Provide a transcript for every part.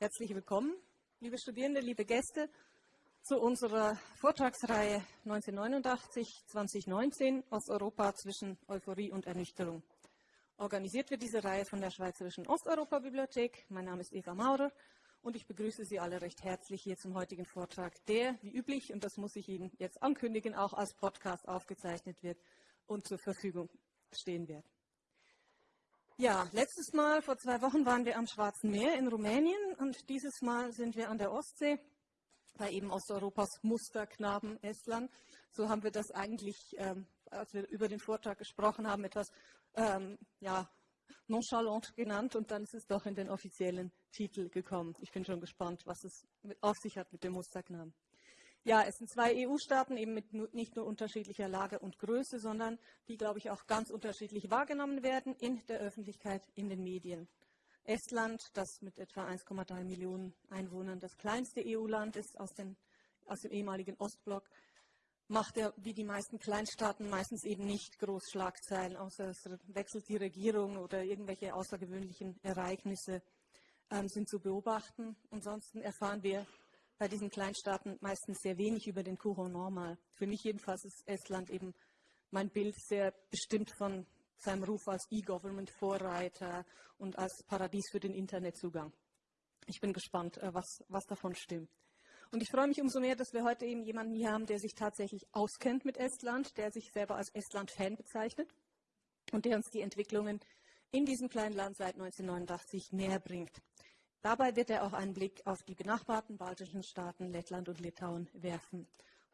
Herzlich willkommen, liebe Studierende, liebe Gäste, zu unserer Vortragsreihe 1989-2019 aus Europa zwischen Euphorie und Ernüchterung. Organisiert wird diese Reihe von der Schweizerischen Osteuropa-Bibliothek. Mein Name ist Eva Maurer und ich begrüße Sie alle recht herzlich hier zum heutigen Vortrag, der, wie üblich, und das muss ich Ihnen jetzt ankündigen, auch als Podcast aufgezeichnet wird und zur Verfügung stehen wird. Ja, letztes Mal, vor zwei Wochen, waren wir am Schwarzen Meer in Rumänien und dieses Mal sind wir an der Ostsee bei eben Osteuropas Musterknaben Estland. So haben wir das eigentlich, ähm, als wir über den Vortrag gesprochen haben, etwas ähm, ja, nonchalant genannt und dann ist es doch in den offiziellen Titel gekommen. Ich bin schon gespannt, was es auf sich hat mit dem Musterknaben. Ja, es sind zwei EU-Staaten eben mit nicht nur unterschiedlicher Lage und Größe, sondern die, glaube ich, auch ganz unterschiedlich wahrgenommen werden in der Öffentlichkeit, in den Medien. Estland, das mit etwa 1,3 Millionen Einwohnern das kleinste EU-Land ist aus, den, aus dem ehemaligen Ostblock, macht er wie die meisten Kleinstaaten meistens eben nicht groß Schlagzeilen, außer es wechselt die Regierung oder irgendwelche außergewöhnlichen Ereignisse ähm, sind zu beobachten. Ansonsten erfahren wir bei diesen Kleinstaaten meistens sehr wenig über den Kuchen normal. Für mich jedenfalls ist Estland eben mein Bild sehr bestimmt von seinem Ruf als E-Government-Vorreiter und als Paradies für den Internetzugang. Ich bin gespannt, äh, was, was davon stimmt. Und ich freue mich umso mehr, dass wir heute eben jemanden hier haben, der sich tatsächlich auskennt mit Estland, der sich selber als Estland-Fan bezeichnet und der uns die Entwicklungen in diesem kleinen Land seit 1989 näher bringt. Dabei wird er auch einen Blick auf die benachbarten baltischen Staaten Lettland und Litauen werfen.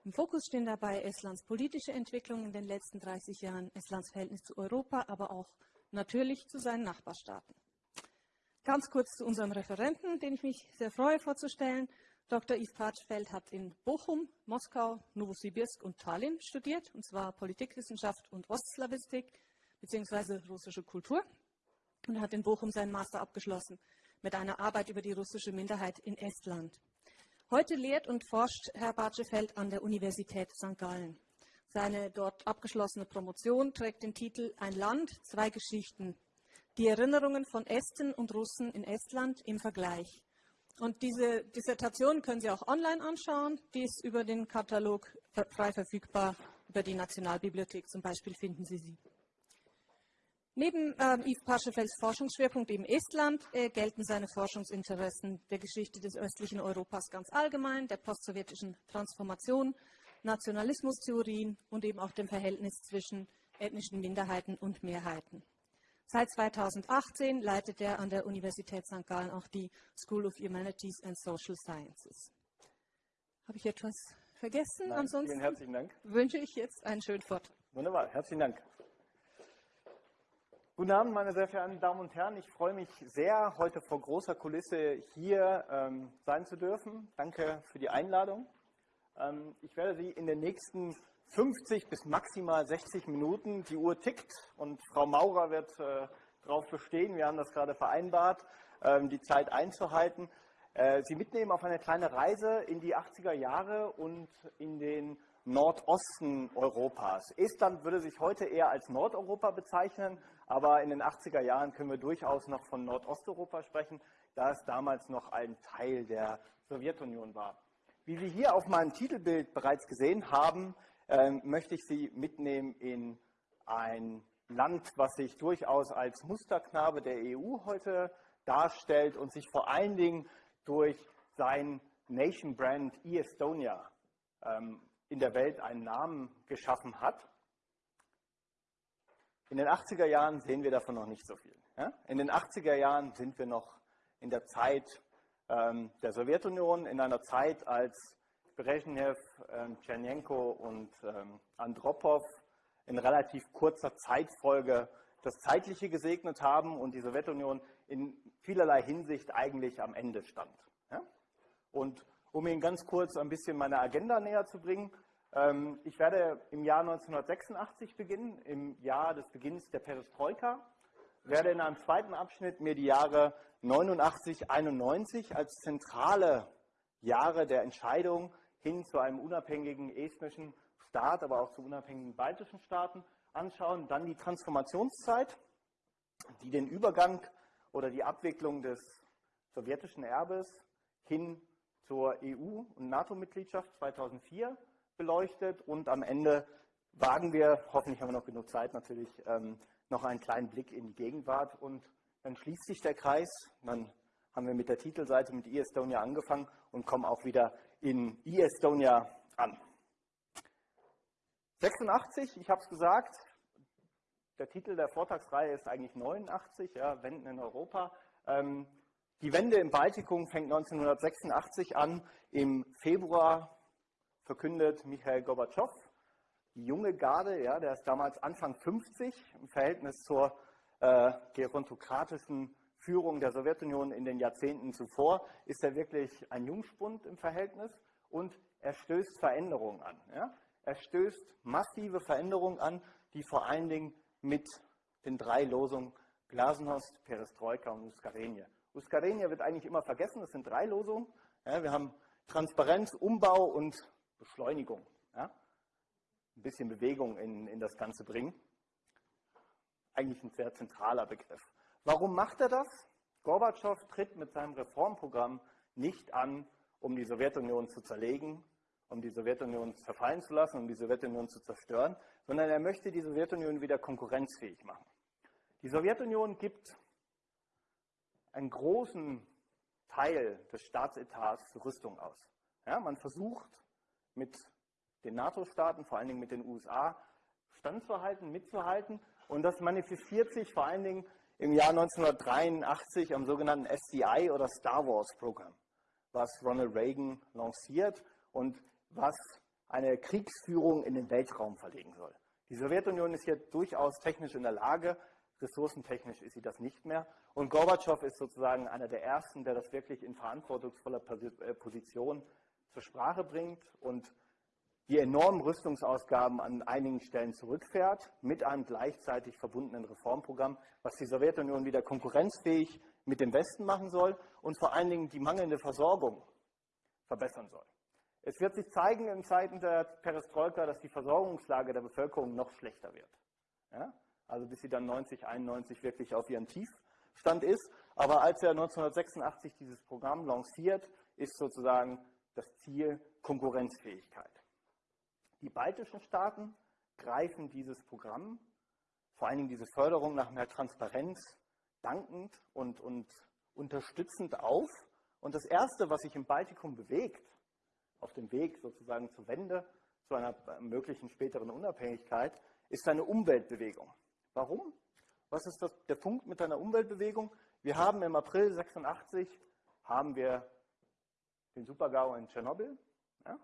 Im Fokus stehen dabei Estlands politische Entwicklung in den letzten 30 Jahren, Estlands Verhältnis zu Europa, aber auch natürlich zu seinen Nachbarstaaten. Ganz kurz zu unserem Referenten, den ich mich sehr freue vorzustellen. Dr. Yves Patschfeld hat in Bochum, Moskau, Novosibirsk und Tallinn studiert, und zwar Politikwissenschaft und Ostslawistik bzw. russische Kultur und hat in Bochum seinen Master abgeschlossen mit einer Arbeit über die russische Minderheit in Estland. Heute lehrt und forscht Herr Bartschefeld an der Universität St. Gallen. Seine dort abgeschlossene Promotion trägt den Titel Ein Land, zwei Geschichten. Die Erinnerungen von Esten und Russen in Estland im Vergleich. Und diese Dissertation können Sie auch online anschauen. Die ist über den Katalog frei verfügbar. Über die Nationalbibliothek zum Beispiel finden Sie sie. Neben ähm, Yves Paschefelds Forschungsschwerpunkt im Estland äh, gelten seine Forschungsinteressen der Geschichte des östlichen Europas ganz allgemein, der postsowjetischen Transformation, Nationalismustheorien und eben auch dem Verhältnis zwischen ethnischen Minderheiten und Mehrheiten. Seit 2018 leitet er an der Universität St. Gallen auch die School of Humanities and Social Sciences. Habe ich etwas vergessen? Nein, Ansonsten wünsche ich jetzt einen schönen Vortrag. Wunderbar, herzlichen Dank. Guten Abend, meine sehr verehrten Damen und Herren. Ich freue mich sehr, heute vor großer Kulisse hier ähm, sein zu dürfen. Danke für die Einladung. Ähm, ich werde Sie in den nächsten 50 bis maximal 60 Minuten, die Uhr tickt und Frau Maurer wird äh, darauf bestehen, wir haben das gerade vereinbart, ähm, die Zeit einzuhalten, äh, Sie mitnehmen auf eine kleine Reise in die 80er Jahre und in den Nordosten Europas. Estland würde sich heute eher als Nordeuropa bezeichnen, aber in den 80er Jahren können wir durchaus noch von Nordosteuropa sprechen, da es damals noch ein Teil der Sowjetunion war. Wie Sie hier auf meinem Titelbild bereits gesehen haben, äh, möchte ich Sie mitnehmen in ein Land, was sich durchaus als Musterknabe der EU heute darstellt und sich vor allen Dingen durch sein Nation Brand e-Estonia ähm, in der Welt einen Namen geschaffen hat. In den 80er Jahren sehen wir davon noch nicht so viel. Ja? In den 80er Jahren sind wir noch in der Zeit ähm, der Sowjetunion, in einer Zeit, als Brezhnev, ähm, Tschernenko und ähm, Andropov in relativ kurzer Zeitfolge das Zeitliche gesegnet haben und die Sowjetunion in vielerlei Hinsicht eigentlich am Ende stand. Ja? Und um Ihnen ganz kurz ein bisschen meine Agenda näher zu bringen, ich werde im Jahr 1986 beginnen, im Jahr des Beginns der Perestroika, werde in einem zweiten Abschnitt mir die Jahre 89, 91 als zentrale Jahre der Entscheidung hin zu einem unabhängigen estnischen Staat, aber auch zu unabhängigen baltischen Staaten anschauen. Dann die Transformationszeit, die den Übergang oder die Abwicklung des sowjetischen Erbes hin zur EU- und NATO-Mitgliedschaft 2004 beleuchtet und am Ende wagen wir, hoffentlich haben wir noch genug Zeit natürlich, ähm, noch einen kleinen Blick in die Gegenwart und dann schließt sich der Kreis. Dann haben wir mit der Titelseite mit eEstonia angefangen und kommen auch wieder in eEstonia an. 86, ich habe es gesagt, der Titel der Vortragsreihe ist eigentlich 89, ja, Wenden in Europa. Ähm, die Wende im Baltikum fängt 1986 an. Im Februar verkündet Michael Gorbatschow, die junge Garde, ja, der ist damals Anfang 50 im Verhältnis zur äh, gerontokratischen Führung der Sowjetunion in den Jahrzehnten zuvor, ist er wirklich ein Jungspund im Verhältnis und er stößt Veränderungen an. Ja? Er stößt massive Veränderungen an, die vor allen Dingen mit den drei Losungen Glasnost, Perestroika und Uskarenie. Uskarenie wird eigentlich immer vergessen, das sind drei Losungen. Ja, wir haben Transparenz, Umbau und Beschleunigung. Ja? Ein bisschen Bewegung in, in das Ganze bringen. Eigentlich ein sehr zentraler Begriff. Warum macht er das? Gorbatschow tritt mit seinem Reformprogramm nicht an, um die Sowjetunion zu zerlegen, um die Sowjetunion zerfallen zu lassen, um die Sowjetunion zu zerstören, sondern er möchte die Sowjetunion wieder konkurrenzfähig machen. Die Sowjetunion gibt einen großen Teil des Staatsetats für Rüstung aus. Ja, man versucht mit den NATO-Staaten, vor allen Dingen mit den USA, standzuhalten, mitzuhalten. Und das manifestiert sich vor allen Dingen im Jahr 1983 am sogenannten SCI oder Star Wars Programm, was Ronald Reagan lanciert und was eine Kriegsführung in den Weltraum verlegen soll. Die Sowjetunion ist hier durchaus technisch in der Lage, ressourcentechnisch ist sie das nicht mehr. Und Gorbatschow ist sozusagen einer der Ersten, der das wirklich in verantwortungsvoller äh, Position zur Sprache bringt und die enormen Rüstungsausgaben an einigen Stellen zurückfährt, mit einem gleichzeitig verbundenen Reformprogramm, was die Sowjetunion wieder konkurrenzfähig mit dem Westen machen soll und vor allen Dingen die mangelnde Versorgung verbessern soll. Es wird sich zeigen in Zeiten der Perestroika, dass die Versorgungslage der Bevölkerung noch schlechter wird. Ja? Also bis sie dann 90, 91 wirklich auf ihren Tiefstand ist. Aber als er 1986 dieses Programm lanciert, ist sozusagen das Ziel Konkurrenzfähigkeit. Die baltischen Staaten greifen dieses Programm, vor allen Dingen diese Förderung nach mehr Transparenz, dankend und, und unterstützend auf. Und das Erste, was sich im Baltikum bewegt, auf dem Weg sozusagen zur Wende, zu einer möglichen späteren Unabhängigkeit, ist eine Umweltbewegung. Warum? Was ist das, der Punkt mit einer Umweltbewegung? Wir haben im April 86 haben wir den Supergau in Tschernobyl, ja?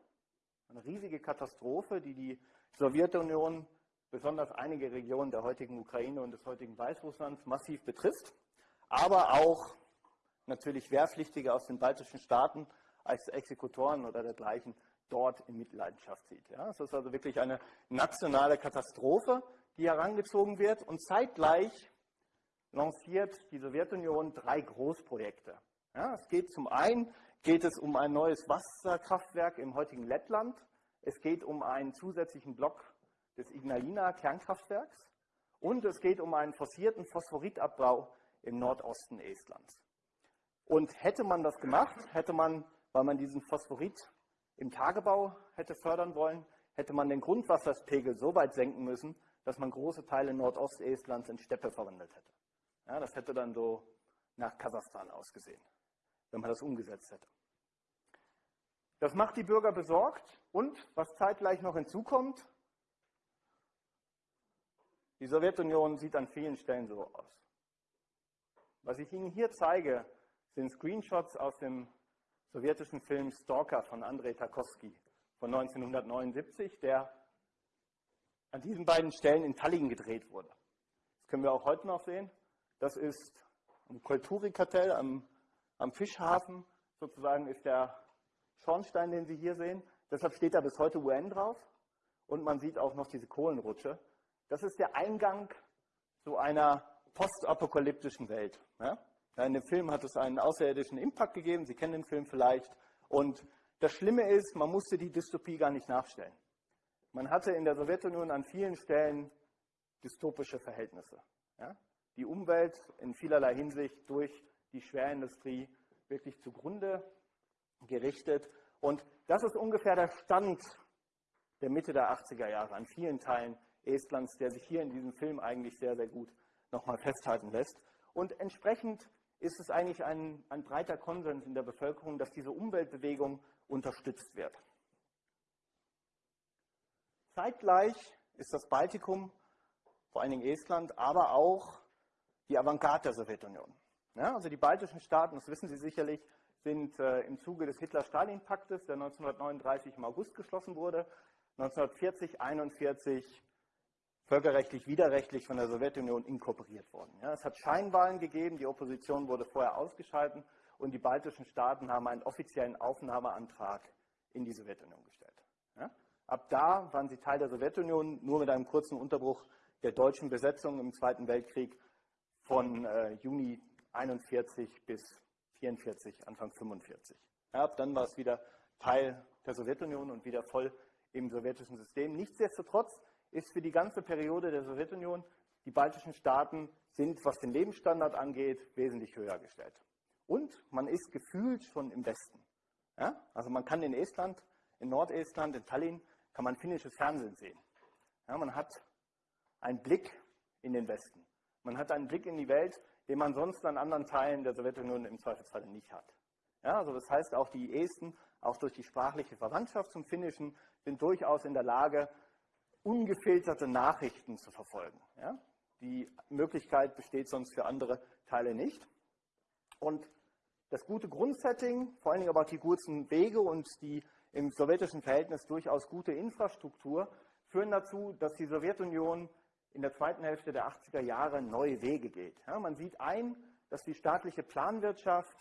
eine riesige Katastrophe, die die Sowjetunion, besonders einige Regionen der heutigen Ukraine und des heutigen Weißrusslands massiv betrifft, aber auch natürlich Wehrpflichtige aus den baltischen Staaten als Exekutoren oder dergleichen dort in Mitleidenschaft zieht. Ja, es ist also wirklich eine nationale Katastrophe, die herangezogen wird und zeitgleich lanciert die Sowjetunion drei Großprojekte. Ja, es geht zum einen geht es um ein neues Wasserkraftwerk im heutigen Lettland. Es geht um einen zusätzlichen Block des Ignalina Kernkraftwerks und es geht um einen forcierten Phosphoritabbau im Nordosten Estlands. Und hätte man das gemacht, hätte man weil man diesen Phosphorit im Tagebau hätte fördern wollen, hätte man den Grundwasserpegel so weit senken müssen, dass man große Teile Nordostestlands in Steppe verwandelt hätte. Ja, das hätte dann so nach Kasachstan ausgesehen, wenn man das umgesetzt hätte. Das macht die Bürger besorgt und, was zeitgleich noch hinzukommt, die Sowjetunion sieht an vielen Stellen so aus. Was ich Ihnen hier zeige, sind Screenshots aus dem sowjetischen Film Stalker von Andrei Tarkovsky von 1979, der an diesen beiden Stellen in Tallinn gedreht wurde. Das können wir auch heute noch sehen. Das ist am Kulturikatel am, am Fischhafen, sozusagen ist der Schornstein, den Sie hier sehen. Deshalb steht da bis heute UN drauf. Und man sieht auch noch diese Kohlenrutsche. Das ist der Eingang zu einer postapokalyptischen Welt. In dem Film hat es einen außerirdischen Impact gegeben, Sie kennen den Film vielleicht. Und das Schlimme ist, man musste die Dystopie gar nicht nachstellen. Man hatte in der Sowjetunion an vielen Stellen dystopische Verhältnisse. Die Umwelt in vielerlei Hinsicht durch die Schwerindustrie wirklich zugrunde gerichtet. Und das ist ungefähr der Stand der Mitte der 80er Jahre an vielen Teilen Estlands, der sich hier in diesem Film eigentlich sehr, sehr gut nochmal festhalten lässt. Und entsprechend ist es eigentlich ein, ein breiter Konsens in der Bevölkerung, dass diese Umweltbewegung unterstützt wird. Zeitgleich ist das Baltikum, vor allen Dingen Estland, aber auch die Avantgarde der Sowjetunion. Ja, also die baltischen Staaten, das wissen Sie sicherlich, sind äh, im Zuge des Hitler-Stalin-Paktes, der 1939 im August geschlossen wurde, 1940, 1941 völkerrechtlich widerrechtlich von der Sowjetunion inkorporiert worden. Ja, es hat Scheinwahlen gegeben, die Opposition wurde vorher ausgeschaltet und die baltischen Staaten haben einen offiziellen Aufnahmeantrag in die Sowjetunion gestellt. Ja, ab da waren sie Teil der Sowjetunion, nur mit einem kurzen Unterbruch der deutschen Besetzung im Zweiten Weltkrieg von äh, Juni 41 bis 44, Anfang 45. Ja, ab dann war es wieder Teil der Sowjetunion und wieder voll im sowjetischen System. Nichtsdestotrotz ist für die ganze Periode der Sowjetunion, die baltischen Staaten sind, was den Lebensstandard angeht, wesentlich höher gestellt. Und man ist gefühlt schon im Westen. Ja? Also man kann in Estland, in Nordestland, in Tallinn, kann man finnisches Fernsehen sehen. Ja, man hat einen Blick in den Westen. Man hat einen Blick in die Welt, den man sonst an anderen Teilen der Sowjetunion im Zweifelsfall nicht hat. Ja, also das heißt, auch die Esten, auch durch die sprachliche Verwandtschaft zum Finnischen, sind durchaus in der Lage, ungefilterte Nachrichten zu verfolgen. Ja? Die Möglichkeit besteht sonst für andere Teile nicht. Und das gute Grundsetting, vor allen Dingen aber auch die guten Wege und die im sowjetischen Verhältnis durchaus gute Infrastruktur führen dazu, dass die Sowjetunion in der zweiten Hälfte der 80er Jahre neue Wege geht. Ja, man sieht ein, dass die staatliche Planwirtschaft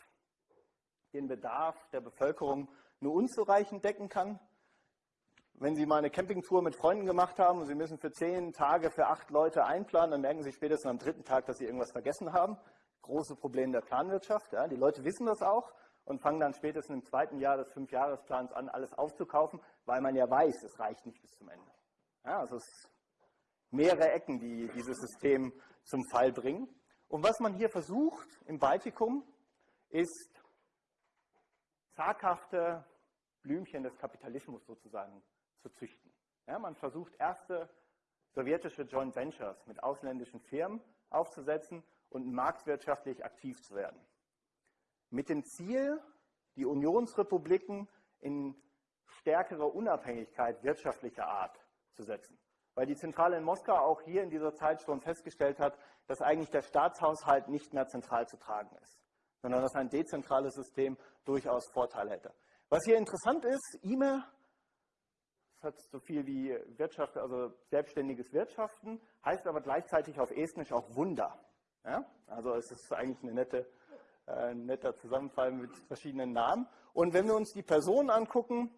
den Bedarf der Bevölkerung nur unzureichend decken kann wenn Sie mal eine Campingtour mit Freunden gemacht haben und Sie müssen für zehn Tage für acht Leute einplanen, dann merken Sie spätestens am dritten Tag, dass Sie irgendwas vergessen haben. Große Probleme der Planwirtschaft. Ja. Die Leute wissen das auch und fangen dann spätestens im zweiten Jahr des Fünfjahresplans an, alles aufzukaufen, weil man ja weiß, es reicht nicht bis zum Ende. Ja, also es mehrere Ecken, die dieses System zum Fall bringen. Und was man hier versucht im Baltikum, ist zaghafte Blümchen des Kapitalismus sozusagen zu züchten. Ja, man versucht erste sowjetische Joint Ventures mit ausländischen Firmen aufzusetzen und marktwirtschaftlich aktiv zu werden. Mit dem Ziel, die Unionsrepubliken in stärkere Unabhängigkeit wirtschaftlicher Art zu setzen. Weil die Zentrale in Moskau auch hier in dieser Zeit schon festgestellt hat, dass eigentlich der Staatshaushalt nicht mehr zentral zu tragen ist, sondern dass ein dezentrales System durchaus Vorteile hätte. Was hier interessant ist, IME hat so viel wie Wirtschaft, also selbstständiges Wirtschaften, heißt aber gleichzeitig auf Estnisch auch Wunder. Ja? Also es ist eigentlich eine nette, äh, ein netter Zusammenfall mit verschiedenen Namen. Und wenn wir uns die Personen angucken,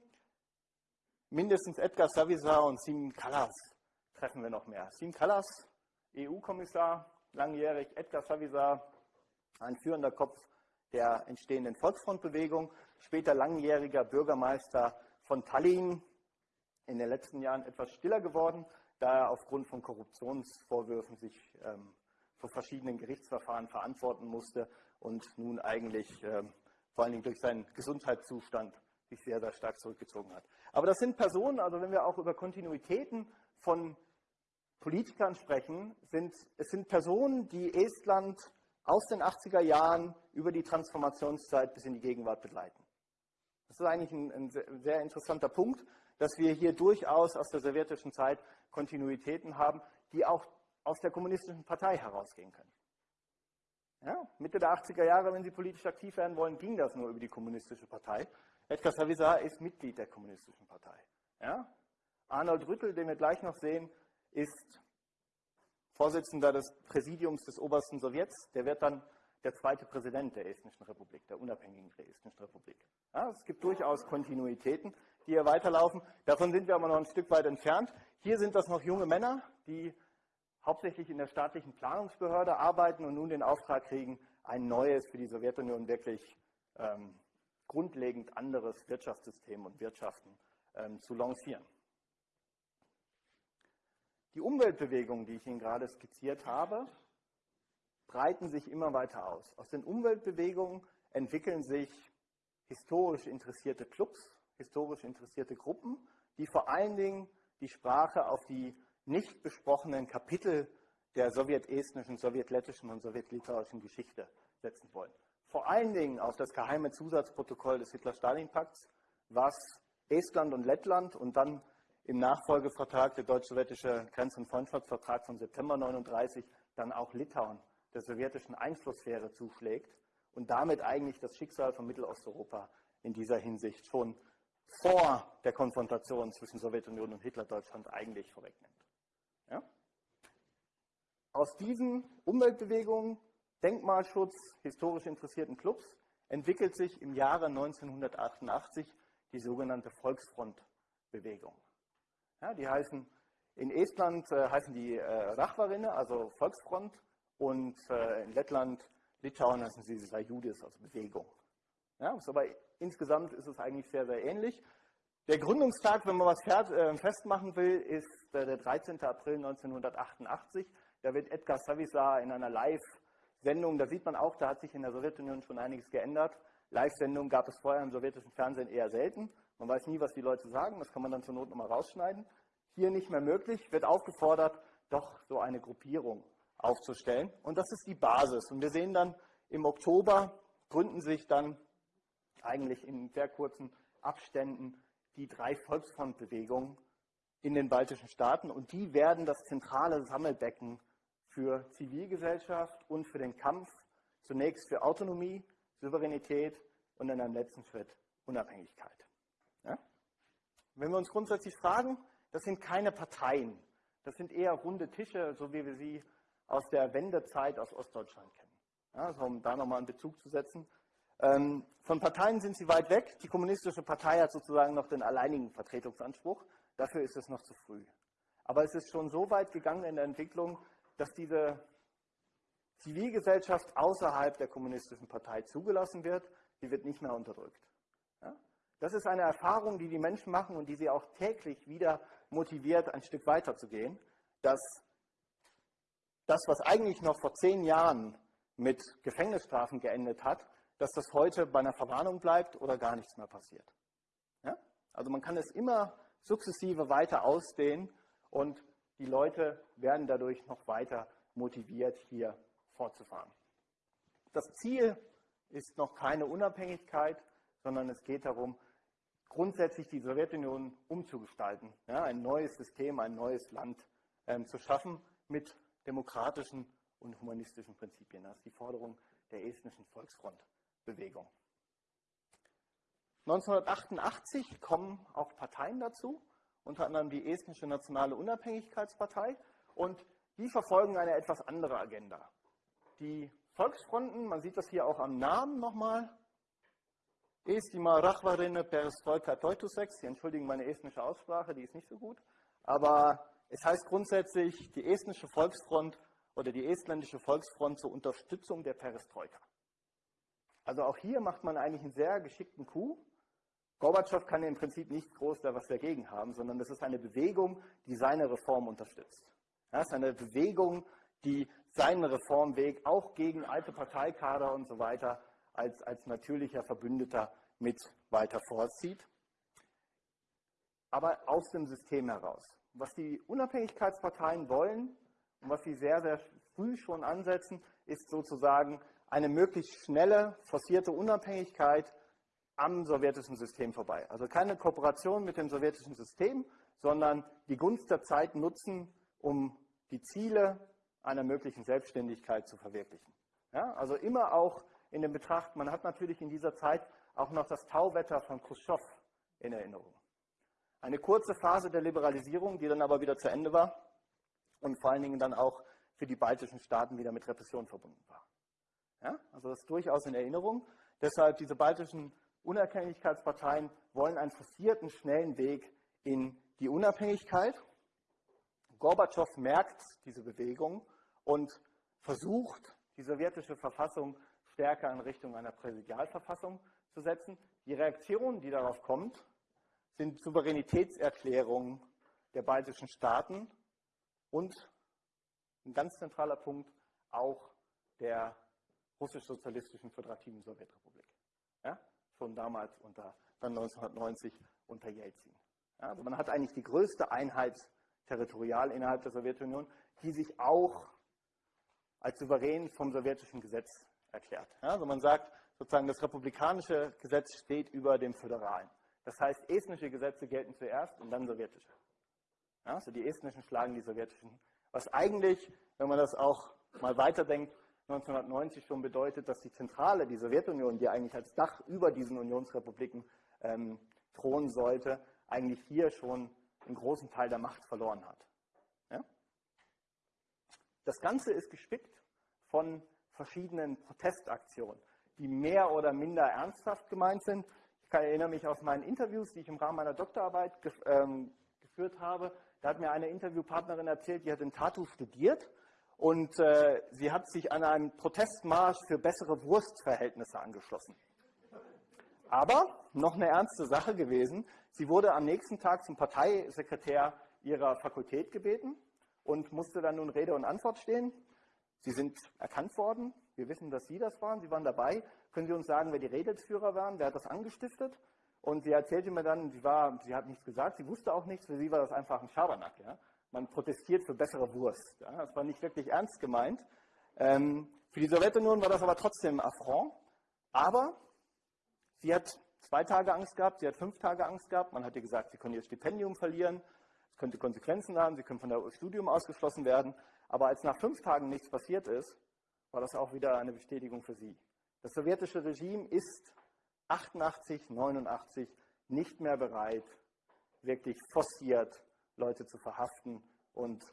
mindestens Edgar Savisaar und Sim Kallas treffen wir noch mehr. Sim Kallas, EU-Kommissar, langjährig, Edgar Savisaar, ein führender Kopf der entstehenden Volksfrontbewegung, später langjähriger Bürgermeister von Tallinn, in den letzten Jahren etwas stiller geworden, da er aufgrund von Korruptionsvorwürfen sich ähm, vor verschiedenen Gerichtsverfahren verantworten musste und nun eigentlich ähm, vor allen Dingen durch seinen Gesundheitszustand sich sehr, sehr stark zurückgezogen hat. Aber das sind Personen, also wenn wir auch über Kontinuitäten von Politikern sprechen, sind, es sind Personen, die Estland aus den 80er Jahren über die Transformationszeit bis in die Gegenwart begleiten. Das ist eigentlich ein, ein sehr interessanter Punkt, dass wir hier durchaus aus der sowjetischen Zeit Kontinuitäten haben, die auch aus der kommunistischen Partei herausgehen können. Ja, Mitte der 80er Jahre, wenn Sie politisch aktiv werden wollen, ging das nur über die kommunistische Partei. Edgar Savisaar ist Mitglied der kommunistischen Partei. Ja? Arnold Rüttel, den wir gleich noch sehen, ist Vorsitzender des Präsidiums des obersten Sowjets. Der wird dann der zweite Präsident der Estnischen Republik, der unabhängigen Estnischen Republik. Ja, es gibt durchaus Kontinuitäten die hier weiterlaufen. Davon sind wir aber noch ein Stück weit entfernt. Hier sind das noch junge Männer, die hauptsächlich in der staatlichen Planungsbehörde arbeiten und nun den Auftrag kriegen, ein neues, für die Sowjetunion wirklich ähm, grundlegend anderes Wirtschaftssystem und Wirtschaften ähm, zu lancieren. Die Umweltbewegungen, die ich Ihnen gerade skizziert habe, breiten sich immer weiter aus. Aus den Umweltbewegungen entwickeln sich historisch interessierte Clubs, historisch interessierte Gruppen, die vor allen Dingen die Sprache auf die nicht besprochenen Kapitel der sowjetestnischen, sowjetlettischen und sowjetlitauischen Geschichte setzen wollen. Vor allen Dingen auf das geheime Zusatzprotokoll des Hitler-Stalin-Pakts, was Estland und Lettland und dann im Nachfolgevertrag, der deutsch-sowjetische Grenz- und Freundschaftsvertrag von September 1939, dann auch Litauen der sowjetischen Einflusssphäre zuschlägt und damit eigentlich das Schicksal von Mittelosteuropa in dieser Hinsicht schon vor der Konfrontation zwischen Sowjetunion und Hitlerdeutschland eigentlich vorwegnimmt. Ja? Aus diesen Umweltbewegungen, Denkmalschutz, historisch interessierten Clubs entwickelt sich im Jahre 1988 die sogenannte Volksfrontbewegung. Ja, die heißen, in Estland äh, heißen die äh, Rachvarinne, also Volksfront, und äh, in Lettland, Litauen heißen sie Sajudis, also Bewegung. Ja, aber insgesamt ist es eigentlich sehr, sehr ähnlich. Der Gründungstag, wenn man was äh, festmachen will, ist äh, der 13. April 1988. Da wird Edgar Savisaar in einer Live-Sendung, da sieht man auch, da hat sich in der Sowjetunion schon einiges geändert. Live-Sendungen gab es vorher im sowjetischen Fernsehen eher selten. Man weiß nie, was die Leute sagen, das kann man dann zur Not nochmal rausschneiden. Hier nicht mehr möglich, wird aufgefordert, doch so eine Gruppierung aufzustellen. Und das ist die Basis. Und wir sehen dann im Oktober gründen sich dann eigentlich in sehr kurzen Abständen die drei Volksfrontbewegungen in den baltischen Staaten. Und die werden das zentrale Sammelbecken für Zivilgesellschaft und für den Kampf zunächst für Autonomie, Souveränität und in einem letzten Schritt Unabhängigkeit. Wenn wir uns grundsätzlich fragen, das sind keine Parteien, das sind eher runde Tische, so wie wir sie aus der Wendezeit aus Ostdeutschland kennen. Ja, also um da nochmal einen Bezug zu setzen. Ähm, von Parteien sind sie weit weg. Die Kommunistische Partei hat sozusagen noch den alleinigen Vertretungsanspruch. Dafür ist es noch zu früh. Aber es ist schon so weit gegangen in der Entwicklung, dass diese Zivilgesellschaft außerhalb der Kommunistischen Partei zugelassen wird. Sie wird nicht mehr unterdrückt. Das ist eine Erfahrung, die die Menschen machen und die sie auch täglich wieder motiviert, ein Stück weiter zu gehen, dass das, was eigentlich noch vor zehn Jahren mit Gefängnisstrafen geendet hat, dass das heute bei einer Verwarnung bleibt oder gar nichts mehr passiert. Ja? Also man kann es immer sukzessive weiter ausdehnen und die Leute werden dadurch noch weiter motiviert, hier fortzufahren. Das Ziel ist noch keine Unabhängigkeit, sondern es geht darum, grundsätzlich die Sowjetunion umzugestalten, ja, ein neues System, ein neues Land ähm, zu schaffen mit demokratischen und humanistischen Prinzipien. Das ist die Forderung der estnischen Volksfrontbewegung. 1988 kommen auch Parteien dazu, unter anderem die estnische Nationale Unabhängigkeitspartei, und die verfolgen eine etwas andere Agenda. Die Volksfronten, man sieht das hier auch am Namen nochmal, Estima Rachvarine Perestroika Teutusek. Sie entschuldigen meine estnische Aussprache, die ist nicht so gut. Aber es heißt grundsätzlich die estnische Volksfront oder die estländische Volksfront zur Unterstützung der Perestroika. Also auch hier macht man eigentlich einen sehr geschickten Coup. Gorbatschow kann im Prinzip nicht groß da was dagegen haben, sondern das ist eine Bewegung, die seine Reform unterstützt. Das ist eine Bewegung, die seinen Reformweg auch gegen alte Parteikader und so weiter als, als natürlicher Verbündeter mit weiter vorzieht, aber aus dem System heraus. Was die Unabhängigkeitsparteien wollen und was sie sehr, sehr früh schon ansetzen, ist sozusagen eine möglichst schnelle, forcierte Unabhängigkeit am sowjetischen System vorbei. Also keine Kooperation mit dem sowjetischen System, sondern die Gunst der Zeit nutzen, um die Ziele einer möglichen Selbstständigkeit zu verwirklichen. Ja, also immer auch in den Betracht, man hat natürlich in dieser Zeit auch noch das Tauwetter von Khrushchev in Erinnerung. Eine kurze Phase der Liberalisierung, die dann aber wieder zu Ende war und vor allen Dingen dann auch für die baltischen Staaten wieder mit Repression verbunden war. Ja, also das ist durchaus in Erinnerung. Deshalb diese baltischen Unabhängigkeitsparteien wollen einen forcierten, schnellen Weg in die Unabhängigkeit. Gorbatschow merkt diese Bewegung und versucht, die sowjetische Verfassung stärker in Richtung einer Präsidialverfassung zu setzen. Die Reaktion, die darauf kommt, sind Souveränitätserklärungen der baltischen Staaten und ein ganz zentraler Punkt auch der russisch-sozialistischen föderativen Sowjetrepublik. Ja? Schon damals unter, dann 1990 unter Jelzin. Ja? Also man hat eigentlich die größte Einheit territorial innerhalb der Sowjetunion, die sich auch als souverän vom sowjetischen Gesetz erklärt. Also man sagt sozusagen, das republikanische Gesetz steht über dem föderalen. Das heißt, estnische Gesetze gelten zuerst und dann sowjetische. Also die estnischen schlagen die sowjetischen. Was eigentlich, wenn man das auch mal weiterdenkt, 1990 schon bedeutet, dass die Zentrale, die Sowjetunion, die eigentlich als Dach über diesen Unionsrepubliken ähm, thronen sollte, eigentlich hier schon einen großen Teil der Macht verloren hat. Ja? Das Ganze ist gespickt von verschiedenen Protestaktionen, die mehr oder minder ernsthaft gemeint sind. Ich erinnere mich aus meinen Interviews, die ich im Rahmen meiner Doktorarbeit ähm, geführt habe. Da hat mir eine Interviewpartnerin erzählt, die hat in Tartu studiert und äh, sie hat sich an einem Protestmarsch für bessere Wurstverhältnisse angeschlossen. Aber noch eine ernste Sache gewesen. Sie wurde am nächsten Tag zum Parteisekretär ihrer Fakultät gebeten und musste dann nun Rede und Antwort stehen. Sie sind erkannt worden. Wir wissen, dass Sie das waren. Sie waren dabei. Können Sie uns sagen, wer die Redelsführer waren? Wer hat das angestiftet? Und sie erzählte mir dann, sie, war, sie hat nichts gesagt, sie wusste auch nichts, für sie war das einfach ein Schabernack. Ja? Man protestiert für bessere Wurst. Ja? Das war nicht wirklich ernst gemeint. Ähm, für die Sowjetunion war das aber trotzdem Affront. Aber sie hat zwei Tage Angst gehabt, sie hat fünf Tage Angst gehabt. Man hat ihr gesagt, sie können ihr Stipendium verlieren, es könnte Konsequenzen haben, sie können von der Studium ausgeschlossen werden. Aber als nach fünf Tagen nichts passiert ist, war das auch wieder eine Bestätigung für sie. Das sowjetische Regime ist 88, 89 nicht mehr bereit, wirklich forciert Leute zu verhaften und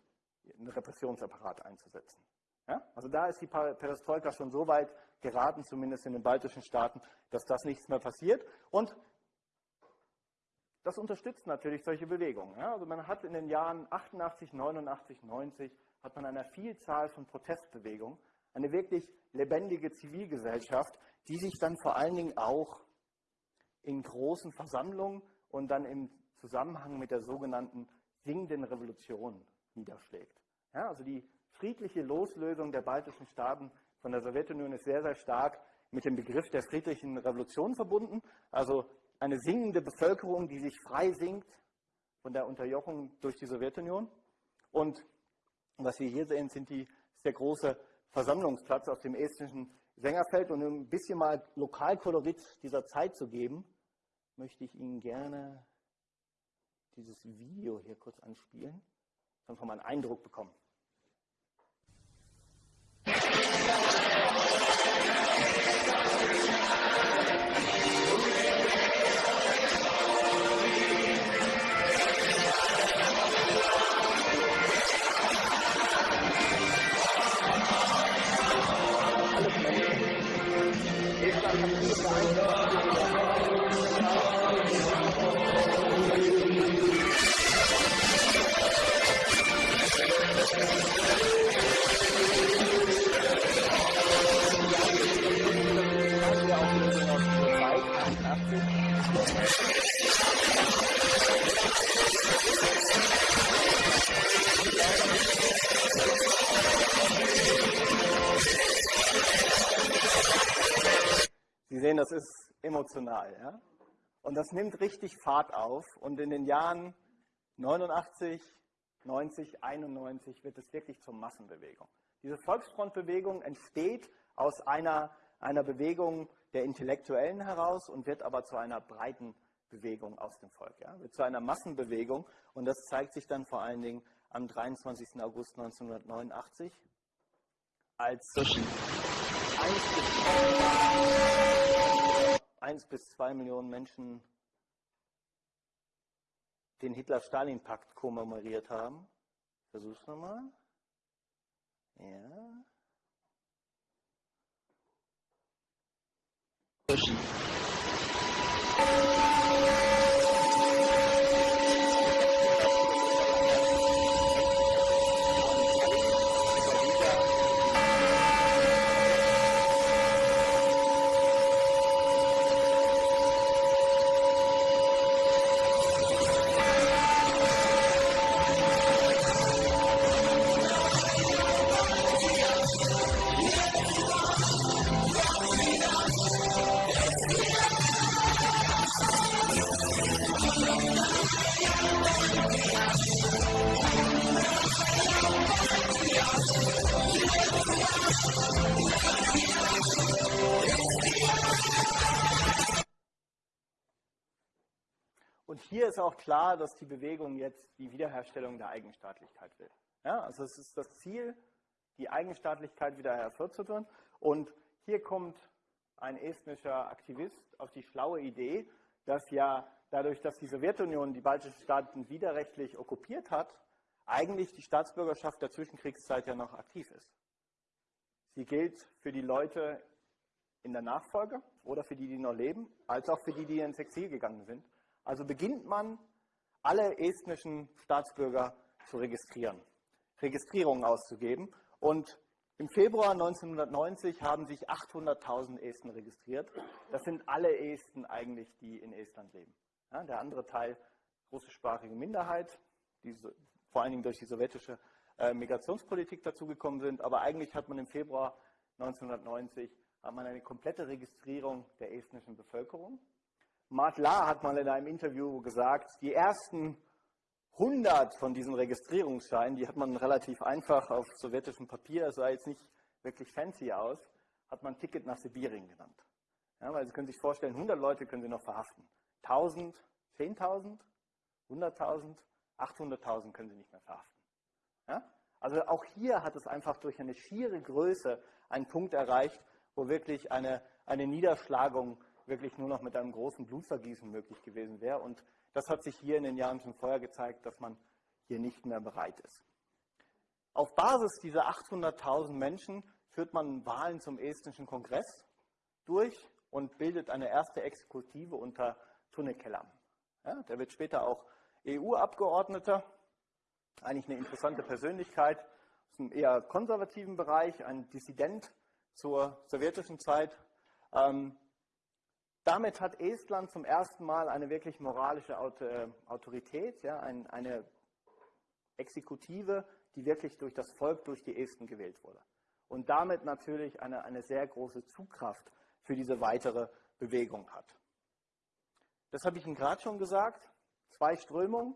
einen Repressionsapparat einzusetzen. Ja? Also da ist die Perestroika schon so weit geraten, zumindest in den baltischen Staaten, dass das nichts mehr passiert. Und das unterstützt natürlich solche Bewegungen. Ja? Also man hat in den Jahren 88, 89, 90 hat man eine Vielzahl von Protestbewegungen, eine wirklich lebendige Zivilgesellschaft, die sich dann vor allen Dingen auch in großen Versammlungen und dann im Zusammenhang mit der sogenannten singenden Revolution niederschlägt. Ja, also die friedliche Loslösung der baltischen Staaten von der Sowjetunion ist sehr, sehr stark mit dem Begriff der friedlichen Revolution verbunden. Also eine singende Bevölkerung, die sich frei singt von der Unterjochung durch die Sowjetunion. Und was wir hier sehen, sind die, ist der große Versammlungsplatz auf dem estnischen Sängerfeld. Und um ein bisschen mal Lokalkolorit dieser Zeit zu geben, möchte ich Ihnen gerne dieses Video hier kurz anspielen, dann wir mal einen Eindruck bekommen. Sie sehen, das ist emotional. Ja? Und das nimmt richtig Fahrt auf. Und in den Jahren 89, 90, 91 wird es wirklich zur Massenbewegung. Diese Volksfrontbewegung entsteht aus einer, einer Bewegung der Intellektuellen heraus und wird aber zu einer breiten Bewegung aus dem Volk. Ja? Wird zu einer Massenbewegung. Und das zeigt sich dann vor allen Dingen am 23. August 1989 als 1 bis 2 Millionen Menschen den Hitler-Stalin-Pakt kommemoriert haben. Versuch's nochmal. Ja. Pushen. Klar, dass die Bewegung jetzt die Wiederherstellung der Eigenstaatlichkeit will. Ja, also es ist das Ziel, die Eigenstaatlichkeit wieder hervorzuführen. Und hier kommt ein estnischer Aktivist auf die schlaue Idee, dass ja dadurch, dass die Sowjetunion die baltischen Staaten widerrechtlich okkupiert hat, eigentlich die Staatsbürgerschaft der Zwischenkriegszeit ja noch aktiv ist. Sie gilt für die Leute in der Nachfolge oder für die, die noch leben, als auch für die, die ins Exil gegangen sind. Also beginnt man, alle estnischen Staatsbürger zu registrieren, Registrierungen auszugeben. Und im Februar 1990 haben sich 800.000 Esten registriert. Das sind alle Esten eigentlich, die in Estland leben. Ja, der andere Teil, russischsprachige Minderheit, die so, vor allen Dingen durch die sowjetische äh, Migrationspolitik dazugekommen sind. Aber eigentlich hat man im Februar 1990 hat man eine komplette Registrierung der estnischen Bevölkerung. Mark Lahr hat mal in einem Interview gesagt, die ersten 100 von diesen Registrierungsscheinen, die hat man relativ einfach auf sowjetischem Papier, sah jetzt nicht wirklich fancy aus, hat man Ticket nach Sibirien genannt. Ja, weil Sie können sich vorstellen, 100 Leute können Sie noch verhaften. 1000, 10.000, 100.000, 800.000 können Sie nicht mehr verhaften. Ja? Also auch hier hat es einfach durch eine schiere Größe einen Punkt erreicht, wo wirklich eine, eine Niederschlagung wirklich nur noch mit einem großen Blutvergießen möglich gewesen wäre. Und das hat sich hier in den Jahren schon vorher gezeigt, dass man hier nicht mehr bereit ist. Auf Basis dieser 800.000 Menschen führt man Wahlen zum estnischen Kongress durch und bildet eine erste Exekutive unter Tunnekelam. Ja, der wird später auch EU-Abgeordneter, eigentlich eine interessante Persönlichkeit aus einem eher konservativen Bereich, ein Dissident zur sowjetischen Zeit. Ähm, damit hat Estland zum ersten Mal eine wirklich moralische äh, Autorität, ja, ein, eine Exekutive, die wirklich durch das Volk, durch die Esten gewählt wurde. Und damit natürlich eine, eine sehr große Zugkraft für diese weitere Bewegung hat. Das habe ich Ihnen gerade schon gesagt. Zwei Strömungen.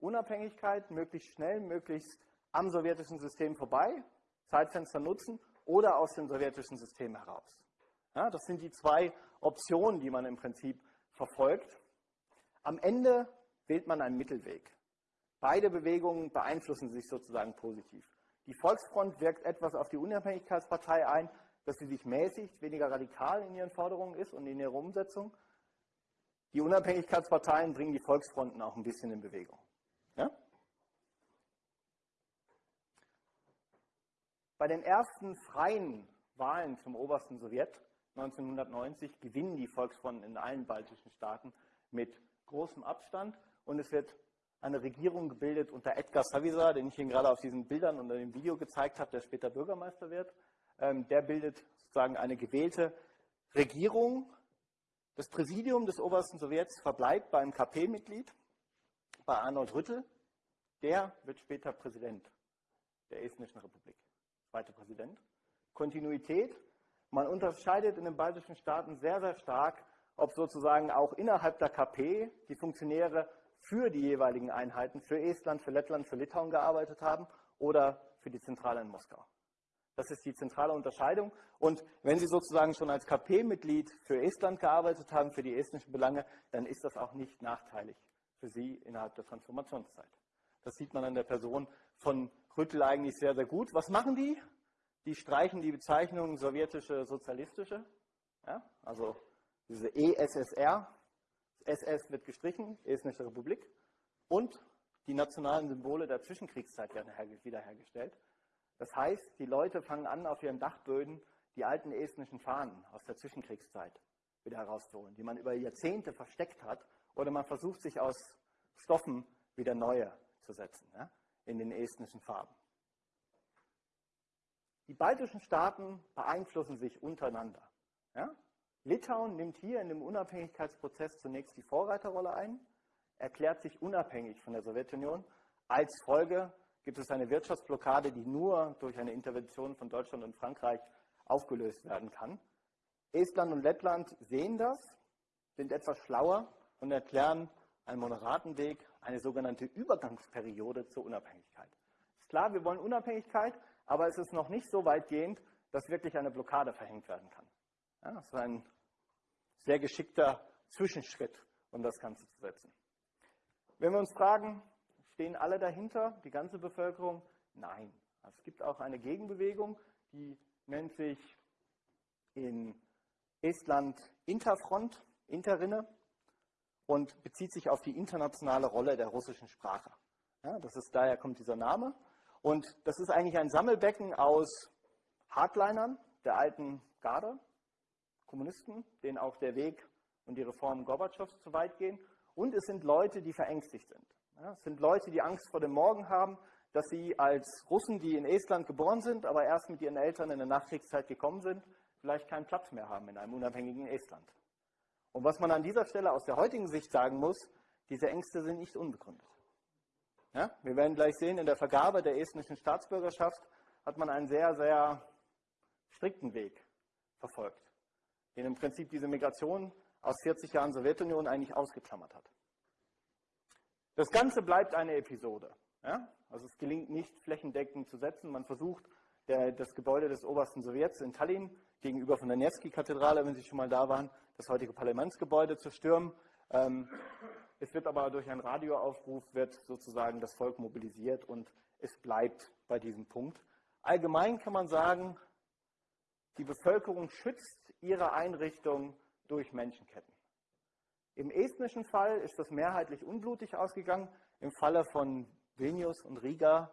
Unabhängigkeit, möglichst schnell, möglichst am sowjetischen System vorbei, Zeitfenster nutzen oder aus dem sowjetischen System heraus. Ja, das sind die zwei Optionen, die man im Prinzip verfolgt. Am Ende wählt man einen Mittelweg. Beide Bewegungen beeinflussen sich sozusagen positiv. Die Volksfront wirkt etwas auf die Unabhängigkeitspartei ein, dass sie sich mäßigt, weniger radikal in ihren Forderungen ist und in ihrer Umsetzung. Die Unabhängigkeitsparteien bringen die Volksfronten auch ein bisschen in Bewegung. Ja? Bei den ersten freien Wahlen zum obersten Sowjet 1990 gewinnen die Volksfronten in allen baltischen Staaten mit großem Abstand und es wird eine Regierung gebildet unter Edgar Savisaar, den ich Ihnen gerade auf diesen Bildern und dem Video gezeigt habe, der später Bürgermeister wird. Ähm, der bildet sozusagen eine gewählte Regierung. Das Präsidium des obersten Sowjets verbleibt beim KP-Mitglied, bei Arnold Rüttel. Der wird später Präsident der Estnischen Republik. Zweiter Präsident. Kontinuität man unterscheidet in den baltischen Staaten sehr, sehr stark, ob sozusagen auch innerhalb der KP die Funktionäre für die jeweiligen Einheiten, für Estland, für Lettland, für Litauen gearbeitet haben oder für die Zentrale in Moskau. Das ist die zentrale Unterscheidung. Und wenn Sie sozusagen schon als KP-Mitglied für Estland gearbeitet haben, für die estnischen Belange, dann ist das auch nicht nachteilig für Sie innerhalb der Transformationszeit. Das sieht man an der Person von Rüttel eigentlich sehr, sehr gut. Was machen die? Die streichen die Bezeichnung sowjetische sozialistische, ja, also diese ESSR, SS wird gestrichen, Estnische Republik, und die nationalen Symbole der Zwischenkriegszeit werden wiederhergestellt. Das heißt, die Leute fangen an, auf ihren Dachböden die alten estnischen Fahnen aus der Zwischenkriegszeit wieder herauszuholen, die man über Jahrzehnte versteckt hat, oder man versucht sich aus Stoffen wieder neue zu setzen, ja, in den estnischen Farben. Die baltischen Staaten beeinflussen sich untereinander. Ja? Litauen nimmt hier in dem Unabhängigkeitsprozess zunächst die Vorreiterrolle ein, erklärt sich unabhängig von der Sowjetunion. Als Folge gibt es eine Wirtschaftsblockade, die nur durch eine Intervention von Deutschland und Frankreich aufgelöst werden kann. Estland und Lettland sehen das, sind etwas schlauer und erklären einen moderaten Weg, eine sogenannte Übergangsperiode zur Unabhängigkeit. Ist klar, wir wollen Unabhängigkeit, aber es ist noch nicht so weitgehend, dass wirklich eine Blockade verhängt werden kann. Ja, das ist ein sehr geschickter Zwischenschritt, um das Ganze zu setzen. wenn wir uns fragen, stehen alle dahinter, die ganze Bevölkerung? Nein. Es gibt auch eine Gegenbewegung, die nennt sich in Estland Interfront, Interrinne und bezieht sich auf die internationale Rolle der russischen Sprache. Ja, das ist, daher kommt dieser Name. Und das ist eigentlich ein Sammelbecken aus Hardlinern der alten Garde, Kommunisten, denen auch der Weg und die Reformen Gorbatschows zu weit gehen. Und es sind Leute, die verängstigt sind. Ja, es sind Leute, die Angst vor dem Morgen haben, dass sie als Russen, die in Estland geboren sind, aber erst mit ihren Eltern in der Nachkriegszeit gekommen sind, vielleicht keinen Platz mehr haben in einem unabhängigen Estland. Und was man an dieser Stelle aus der heutigen Sicht sagen muss, diese Ängste sind nicht unbegründet. Ja, wir werden gleich sehen, in der Vergabe der estnischen Staatsbürgerschaft hat man einen sehr, sehr strikten Weg verfolgt, den im Prinzip diese Migration aus 40 Jahren Sowjetunion eigentlich ausgeklammert hat. Das Ganze bleibt eine Episode. Ja? Also es gelingt nicht flächendeckend zu setzen. Man versucht, der, das Gebäude des obersten Sowjets in Tallinn gegenüber von der Nevsky-Kathedrale, wenn Sie schon mal da waren, das heutige Parlamentsgebäude zu stürmen. Ähm, es wird aber durch einen Radioaufruf wird sozusagen das Volk mobilisiert und es bleibt bei diesem Punkt. Allgemein kann man sagen, die Bevölkerung schützt ihre Einrichtung durch Menschenketten. Im estnischen Fall ist das mehrheitlich unblutig ausgegangen. Im Falle von Vilnius und Riga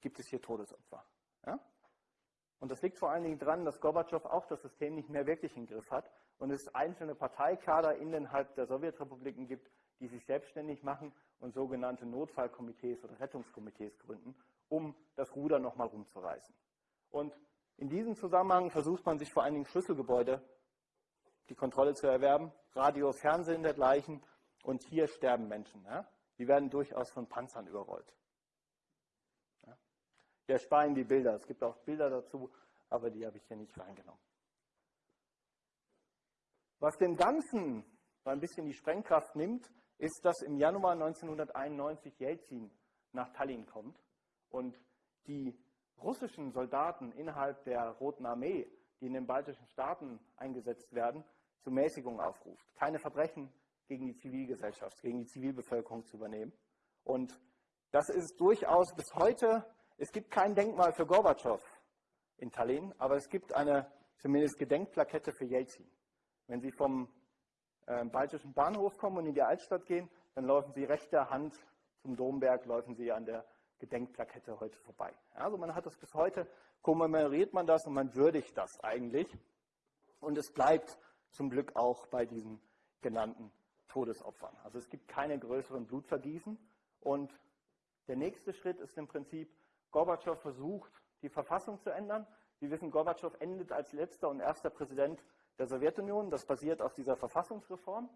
gibt es hier Todesopfer. Ja? Und das liegt vor allen Dingen daran, dass Gorbatschow auch das System nicht mehr wirklich im Griff hat und es einzelne Parteikader innerhalb der Sowjetrepubliken gibt, die sich selbstständig machen und sogenannte Notfallkomitees oder Rettungskomitees gründen, um das Ruder nochmal rumzureißen. Und in diesem Zusammenhang versucht man sich vor allen Dingen Schlüsselgebäude die Kontrolle zu erwerben, Radio, Fernsehen dergleichen. Und hier sterben Menschen. Ja? Die werden durchaus von Panzern überrollt. Ja? Wir ersparen die Bilder. Es gibt auch Bilder dazu, aber die habe ich hier nicht reingenommen. Was dem Ganzen so ein bisschen die Sprengkraft nimmt, ist, dass im Januar 1991 Jelzin nach Tallinn kommt und die russischen Soldaten innerhalb der Roten Armee, die in den baltischen Staaten eingesetzt werden, zur Mäßigung aufruft. Keine Verbrechen gegen die Zivilgesellschaft, gegen die Zivilbevölkerung zu übernehmen. Und das ist durchaus bis heute, es gibt kein Denkmal für Gorbatschow in Tallinn, aber es gibt eine zumindest Gedenkplakette für Jelzin. Wenn Sie vom äh, baltischen Bahnhof kommen und in die Altstadt gehen, dann laufen Sie rechter Hand zum Domberg, laufen Sie an der Gedenkplakette heute vorbei. Also man hat das bis heute, kommemoriert man das und man würdigt das eigentlich. Und es bleibt zum Glück auch bei diesen genannten Todesopfern. Also es gibt keine größeren Blutvergießen. Und der nächste Schritt ist im Prinzip, Gorbatschow versucht, die Verfassung zu ändern. Sie wissen, Gorbatschow endet als letzter und erster Präsident der Sowjetunion. Das basiert auf dieser Verfassungsreform.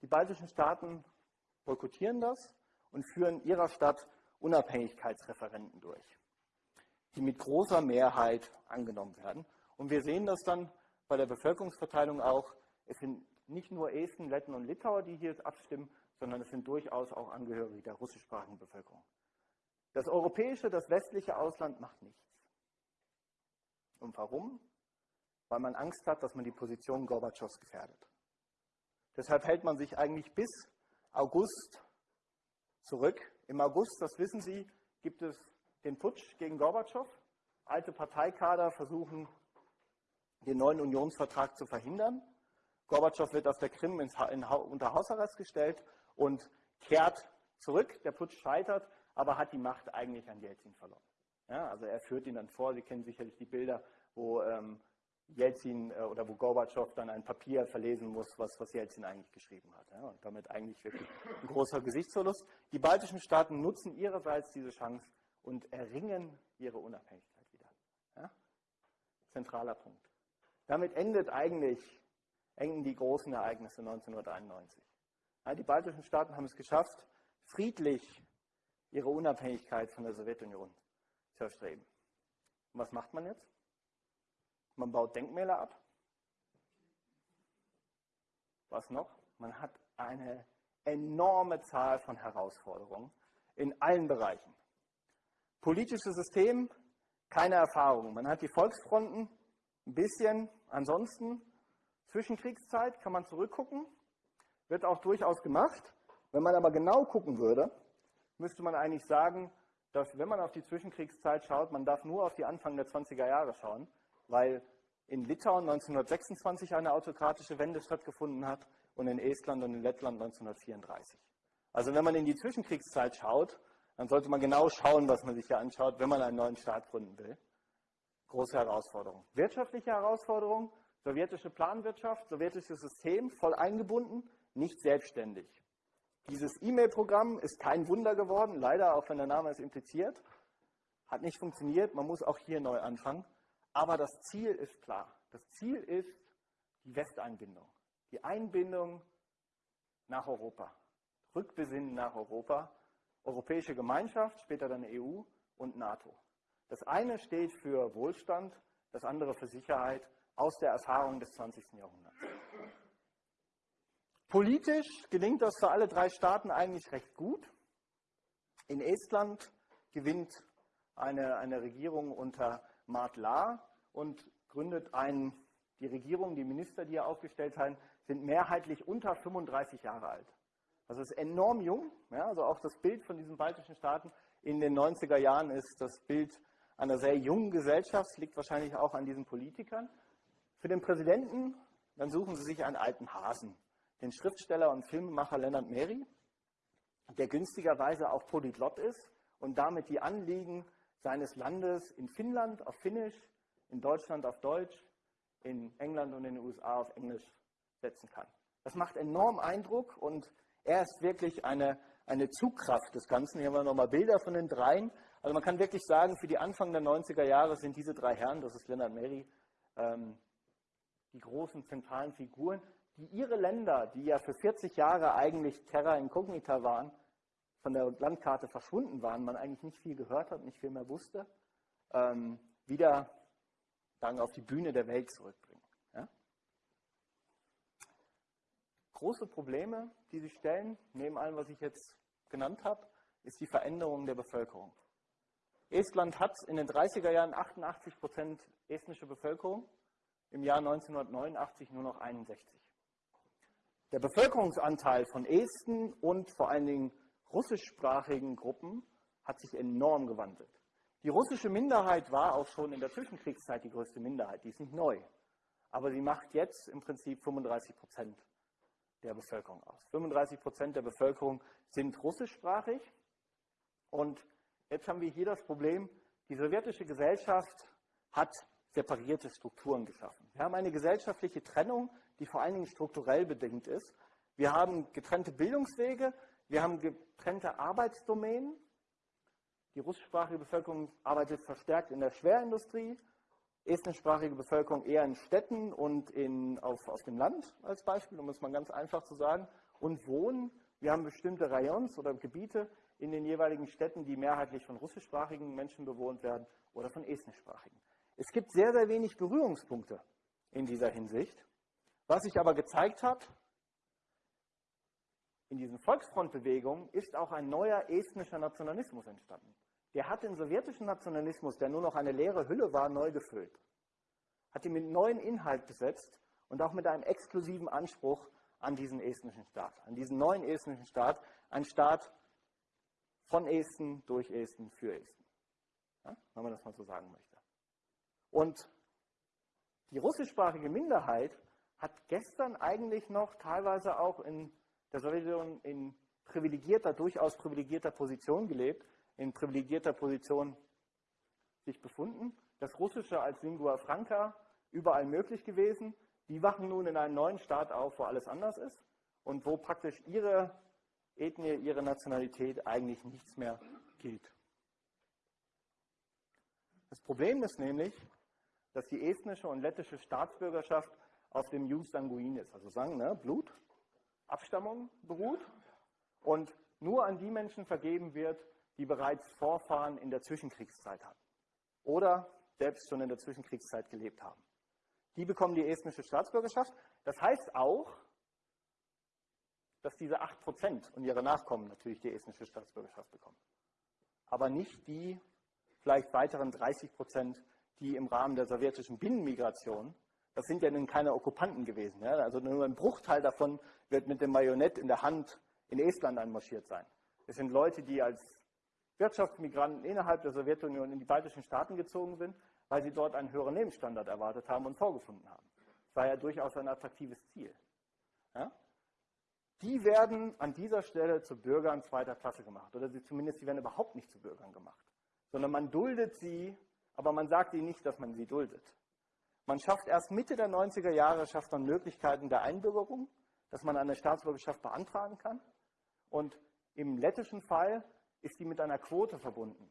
Die baltischen Staaten boykottieren das und führen ihrer Stadt Unabhängigkeitsreferenten durch, die mit großer Mehrheit angenommen werden. Und wir sehen das dann bei der Bevölkerungsverteilung auch. Es sind nicht nur Esten, Letten und Litauer, die hier abstimmen, sondern es sind durchaus auch Angehörige der russischsprachigen Bevölkerung. Das europäische, das westliche Ausland macht nichts. Und warum? Weil man Angst hat, dass man die Position Gorbatschows gefährdet. Deshalb hält man sich eigentlich bis August zurück. Im August, das wissen Sie, gibt es den Putsch gegen Gorbatschow. Alte Parteikader versuchen, den neuen Unionsvertrag zu verhindern. Gorbatschow wird auf der Krim unter Hausarrest gestellt und kehrt zurück. Der Putsch scheitert, aber hat die Macht eigentlich an Jelzin verloren. Ja, also er führt ihn dann vor. Sie kennen sicherlich die Bilder, wo ähm, Jelzin äh, oder wo Gorbatschow dann ein Papier verlesen muss, was, was Jelzin eigentlich geschrieben hat. Ja, und damit eigentlich wirklich ein großer Gesichtsverlust. Die baltischen Staaten nutzen ihrerseits diese Chance und erringen ihre Unabhängigkeit wieder. Ja? Zentraler Punkt. Damit endet eigentlich, enden die großen Ereignisse 1991. Ja, die baltischen Staaten haben es geschafft, friedlich ihre Unabhängigkeit von der Sowjetunion zu erstreben. Und was macht man jetzt? Man baut Denkmäler ab. Was noch? Man hat eine enorme Zahl von Herausforderungen in allen Bereichen. Politisches System, keine Erfahrung. Man hat die Volksfronten, ein bisschen. Ansonsten, Zwischenkriegszeit kann man zurückgucken, wird auch durchaus gemacht. Wenn man aber genau gucken würde, müsste man eigentlich sagen, dass wenn man auf die Zwischenkriegszeit schaut, man darf nur auf die Anfang der 20er Jahre schauen, weil in Litauen 1926 eine autokratische Wende stattgefunden hat und in Estland und in Lettland 1934. Also wenn man in die Zwischenkriegszeit schaut, dann sollte man genau schauen, was man sich hier anschaut, wenn man einen neuen Staat gründen will. Große Herausforderung. Wirtschaftliche Herausforderung, sowjetische Planwirtschaft, sowjetisches System, voll eingebunden, nicht selbstständig. Dieses E-Mail-Programm ist kein Wunder geworden, leider, auch wenn der Name es impliziert. Hat nicht funktioniert, man muss auch hier neu anfangen. Aber das Ziel ist klar. Das Ziel ist die Westeinbindung. Die Einbindung nach Europa. Rückbesinnen nach Europa. Europäische Gemeinschaft, später dann EU und NATO. Das eine steht für Wohlstand, das andere für Sicherheit aus der Erfahrung des 20. Jahrhunderts. Politisch gelingt das für alle drei Staaten eigentlich recht gut. In Estland gewinnt eine, eine Regierung unter Mart Lahr und gründet ein, die Regierung, die Minister, die er aufgestellt haben, sind mehrheitlich unter 35 Jahre alt. Also ist enorm jung. Ja, also auch das Bild von diesen baltischen Staaten in den 90er Jahren ist das Bild einer sehr jungen Gesellschaft, liegt wahrscheinlich auch an diesen Politikern. Für den Präsidenten, dann suchen sie sich einen alten Hasen den Schriftsteller und Filmemacher Leonard Meri, der günstigerweise auch Polyglott ist und damit die Anliegen seines Landes in Finnland auf Finnisch, in Deutschland auf Deutsch, in England und in den USA auf Englisch setzen kann. Das macht enorm Eindruck und er ist wirklich eine, eine Zugkraft des Ganzen. Hier haben wir nochmal Bilder von den dreien. Also man kann wirklich sagen, für die Anfang der 90er Jahre sind diese drei Herren, das ist Leonard Meri, ähm, die großen zentralen Figuren die ihre Länder, die ja für 40 Jahre eigentlich Terra Incognita waren, von der Landkarte verschwunden waren, man eigentlich nicht viel gehört hat, nicht viel mehr wusste, ähm, wieder dann auf die Bühne der Welt zurückbringen. Ja? Große Probleme, die sich stellen, neben allem, was ich jetzt genannt habe, ist die Veränderung der Bevölkerung. Estland hat in den 30er Jahren 88 Prozent estnische Bevölkerung, im Jahr 1989 nur noch 61. Der Bevölkerungsanteil von Esten und vor allen Dingen russischsprachigen Gruppen hat sich enorm gewandelt. Die russische Minderheit war auch schon in der Zwischenkriegszeit die größte Minderheit, die ist nicht neu. Aber sie macht jetzt im Prinzip 35 Prozent der Bevölkerung aus. 35 Prozent der Bevölkerung sind russischsprachig. Und jetzt haben wir hier das Problem, die sowjetische Gesellschaft hat separierte Strukturen geschaffen. Wir haben eine gesellschaftliche Trennung die vor allen Dingen strukturell bedingt ist. Wir haben getrennte Bildungswege, wir haben getrennte Arbeitsdomänen. Die russischsprachige Bevölkerung arbeitet verstärkt in der Schwerindustrie, estnischsprachige Bevölkerung eher in Städten und in, auf, auf dem Land als Beispiel, um es mal ganz einfach zu sagen, und wohnen. Wir haben bestimmte Rayons oder Gebiete in den jeweiligen Städten, die mehrheitlich von russischsprachigen Menschen bewohnt werden oder von estnischsprachigen. Es gibt sehr, sehr wenig Berührungspunkte in dieser Hinsicht. Was sich aber gezeigt hat, in diesen Volksfrontbewegungen ist auch ein neuer estnischer Nationalismus entstanden. Der hat den sowjetischen Nationalismus, der nur noch eine leere Hülle war, neu gefüllt. Hat ihn mit neuen Inhalt besetzt und auch mit einem exklusiven Anspruch an diesen estnischen Staat, an diesen neuen estnischen Staat, ein Staat von Esten, durch Esten, für Esten. Ja, wenn man das mal so sagen möchte. Und die russischsprachige Minderheit hat gestern eigentlich noch teilweise auch in der Sowjetunion in privilegierter, durchaus privilegierter Position gelebt, in privilegierter Position sich befunden. Das Russische als Lingua Franca überall möglich gewesen. Die wachen nun in einem neuen Staat auf, wo alles anders ist und wo praktisch ihre Ethnie, ihre Nationalität eigentlich nichts mehr gilt. Das Problem ist nämlich, dass die estnische und lettische Staatsbürgerschaft auf dem Jus sanguinis, also sagen, ne, Blut, Abstammung beruht und nur an die Menschen vergeben wird, die bereits Vorfahren in der Zwischenkriegszeit hatten oder selbst schon in der Zwischenkriegszeit gelebt haben. Die bekommen die estnische Staatsbürgerschaft. Das heißt auch, dass diese 8% und ihre Nachkommen natürlich die estnische Staatsbürgerschaft bekommen. Aber nicht die vielleicht weiteren 30%, die im Rahmen der sowjetischen Binnenmigration das sind ja nun keine Okkupanten gewesen. Ja? Also nur ein Bruchteil davon wird mit dem Marionett in der Hand in Estland einmarschiert sein. Es sind Leute, die als Wirtschaftsmigranten innerhalb der Sowjetunion in die baltischen Staaten gezogen sind, weil sie dort einen höheren Lebensstandard erwartet haben und vorgefunden haben. Das war ja durchaus ein attraktives Ziel. Ja? Die werden an dieser Stelle zu Bürgern zweiter Klasse gemacht. Oder sie zumindest, sie werden überhaupt nicht zu Bürgern gemacht. Sondern man duldet sie, aber man sagt ihnen nicht, dass man sie duldet. Man schafft erst Mitte der 90er Jahre, schafft man Möglichkeiten der Einbürgerung, dass man eine Staatsbürgerschaft beantragen kann. Und im lettischen Fall ist die mit einer Quote verbunden.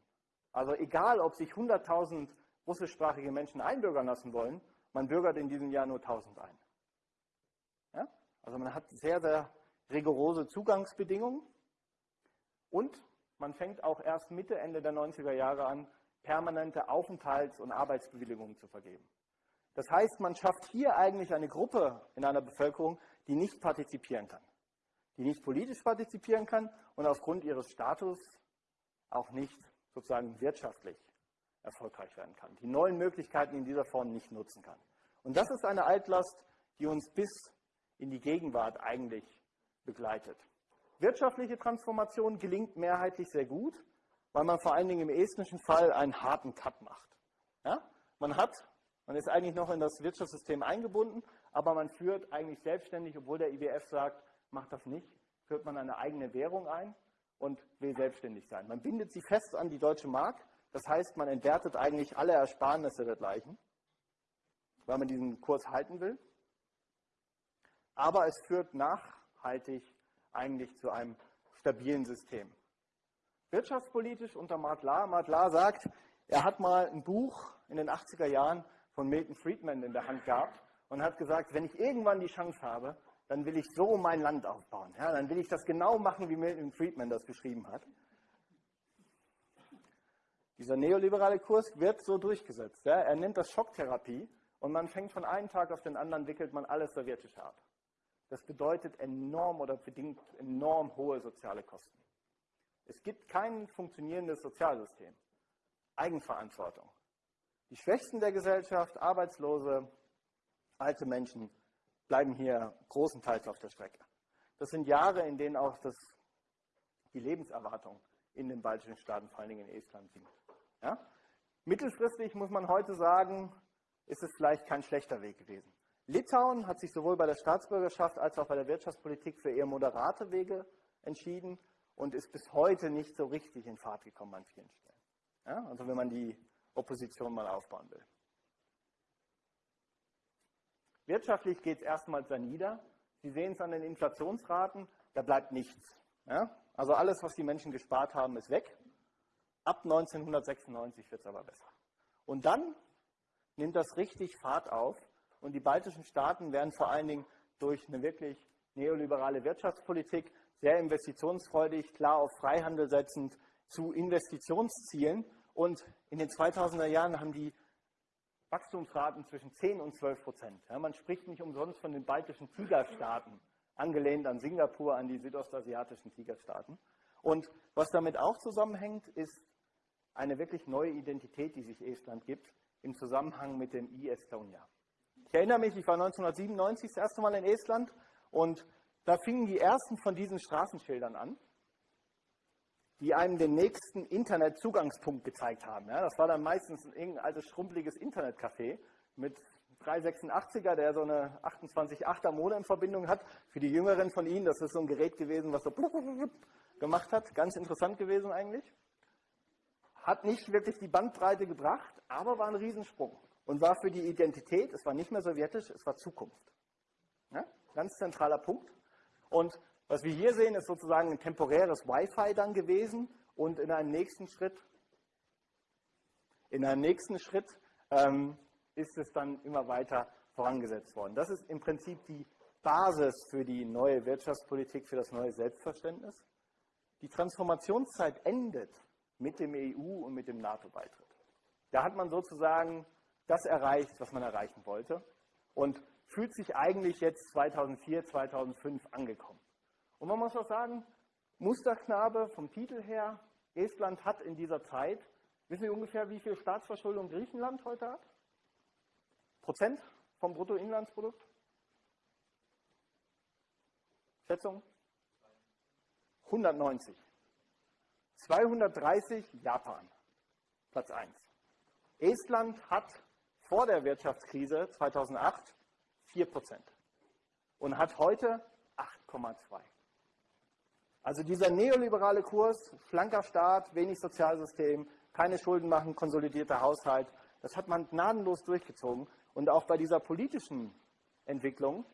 Also egal, ob sich 100.000 russischsprachige Menschen einbürgern lassen wollen, man bürgert in diesem Jahr nur 1.000 ein. Ja? Also man hat sehr, sehr rigorose Zugangsbedingungen und man fängt auch erst Mitte, Ende der 90er Jahre an, permanente Aufenthalts- und Arbeitsbewilligungen zu vergeben. Das heißt, man schafft hier eigentlich eine Gruppe in einer Bevölkerung, die nicht partizipieren kann, die nicht politisch partizipieren kann und aufgrund ihres Status auch nicht sozusagen wirtschaftlich erfolgreich werden kann, die neuen Möglichkeiten in dieser Form nicht nutzen kann. Und das ist eine Altlast, die uns bis in die Gegenwart eigentlich begleitet. Wirtschaftliche Transformation gelingt mehrheitlich sehr gut, weil man vor allen Dingen im estnischen Fall einen harten Cut macht. Ja? Man hat, man ist eigentlich noch in das Wirtschaftssystem eingebunden, aber man führt eigentlich selbstständig, obwohl der IWF sagt, macht das nicht, führt man eine eigene Währung ein und will selbstständig sein. Man bindet sie fest an die deutsche Mark, das heißt, man entwertet eigentlich alle Ersparnisse dergleichen, weil man diesen Kurs halten will. Aber es führt nachhaltig eigentlich zu einem stabilen System. Wirtschaftspolitisch unter Martlar. Martlar sagt, er hat mal ein Buch in den 80er Jahren von Milton Friedman in der Hand gehabt und hat gesagt, wenn ich irgendwann die Chance habe, dann will ich so mein Land aufbauen. Ja, dann will ich das genau machen, wie Milton Friedman das beschrieben hat. Dieser neoliberale Kurs wird so durchgesetzt. Ja. Er nennt das Schocktherapie und man fängt von einem Tag auf den anderen, wickelt man alles Sowjetische ab. Das bedeutet enorm oder bedingt enorm hohe soziale Kosten. Es gibt kein funktionierendes Sozialsystem. Eigenverantwortung. Die Schwächsten der Gesellschaft, Arbeitslose, alte Menschen, bleiben hier großenteils auf der Strecke. Das sind Jahre, in denen auch das, die Lebenserwartung in den baltischen Staaten, vor allen Dingen in Estland, sinkt. Ja? Mittelfristig muss man heute sagen, ist es vielleicht kein schlechter Weg gewesen. Litauen hat sich sowohl bei der Staatsbürgerschaft als auch bei der Wirtschaftspolitik für eher moderate Wege entschieden und ist bis heute nicht so richtig in Fahrt gekommen an vielen Stellen. Ja? Also wenn man die Opposition mal aufbauen will. Wirtschaftlich geht es erstmals da nieder. Sie sehen es an den Inflationsraten, da bleibt nichts. Ja? Also alles, was die Menschen gespart haben, ist weg. Ab 1996 wird es aber besser. Und dann nimmt das richtig Fahrt auf und die baltischen Staaten werden vor allen Dingen durch eine wirklich neoliberale Wirtschaftspolitik sehr investitionsfreudig, klar auf Freihandel setzend zu Investitionszielen. Und in den 2000er Jahren haben die Wachstumsraten zwischen 10 und 12 Prozent. Ja, man spricht nicht umsonst von den baltischen Tigerstaaten, angelehnt an Singapur, an die südostasiatischen Tigerstaaten. Und was damit auch zusammenhängt, ist eine wirklich neue Identität, die sich Estland gibt, im Zusammenhang mit dem e-Estonia. Ich erinnere mich, ich war 1997 das erste Mal in Estland und da fingen die ersten von diesen Straßenschildern an, die einem den nächsten Internetzugangspunkt gezeigt haben. Ja, das war dann meistens ein altes, schrumpeliges Internetcafé mit 386er, der so eine 28.8er Modemverbindung hat. Für die Jüngeren von Ihnen, das ist so ein Gerät gewesen, was so gemacht hat. Ganz interessant gewesen eigentlich. Hat nicht wirklich die Bandbreite gebracht, aber war ein Riesensprung. Und war für die Identität, es war nicht mehr sowjetisch, es war Zukunft. Ja? Ganz zentraler Punkt. Und was wir hier sehen, ist sozusagen ein temporäres Wi-Fi dann gewesen und in einem nächsten Schritt, in einem nächsten Schritt ähm, ist es dann immer weiter vorangesetzt worden. Das ist im Prinzip die Basis für die neue Wirtschaftspolitik, für das neue Selbstverständnis. Die Transformationszeit endet mit dem EU- und mit dem NATO-Beitritt. Da hat man sozusagen das erreicht, was man erreichen wollte und fühlt sich eigentlich jetzt 2004, 2005 angekommen. Und man muss auch sagen, Musterknabe vom Titel her, Estland hat in dieser Zeit, wissen Sie ungefähr, wie viel Staatsverschuldung Griechenland heute hat? Prozent vom Bruttoinlandsprodukt? Schätzung? 190. 230 Japan, Platz 1. Estland hat vor der Wirtschaftskrise 2008 4% und hat heute 8,2. Also dieser neoliberale Kurs, schlanker Staat, wenig Sozialsystem, keine Schulden machen, konsolidierter Haushalt, das hat man gnadenlos durchgezogen. Und auch bei dieser politischen Entwicklung,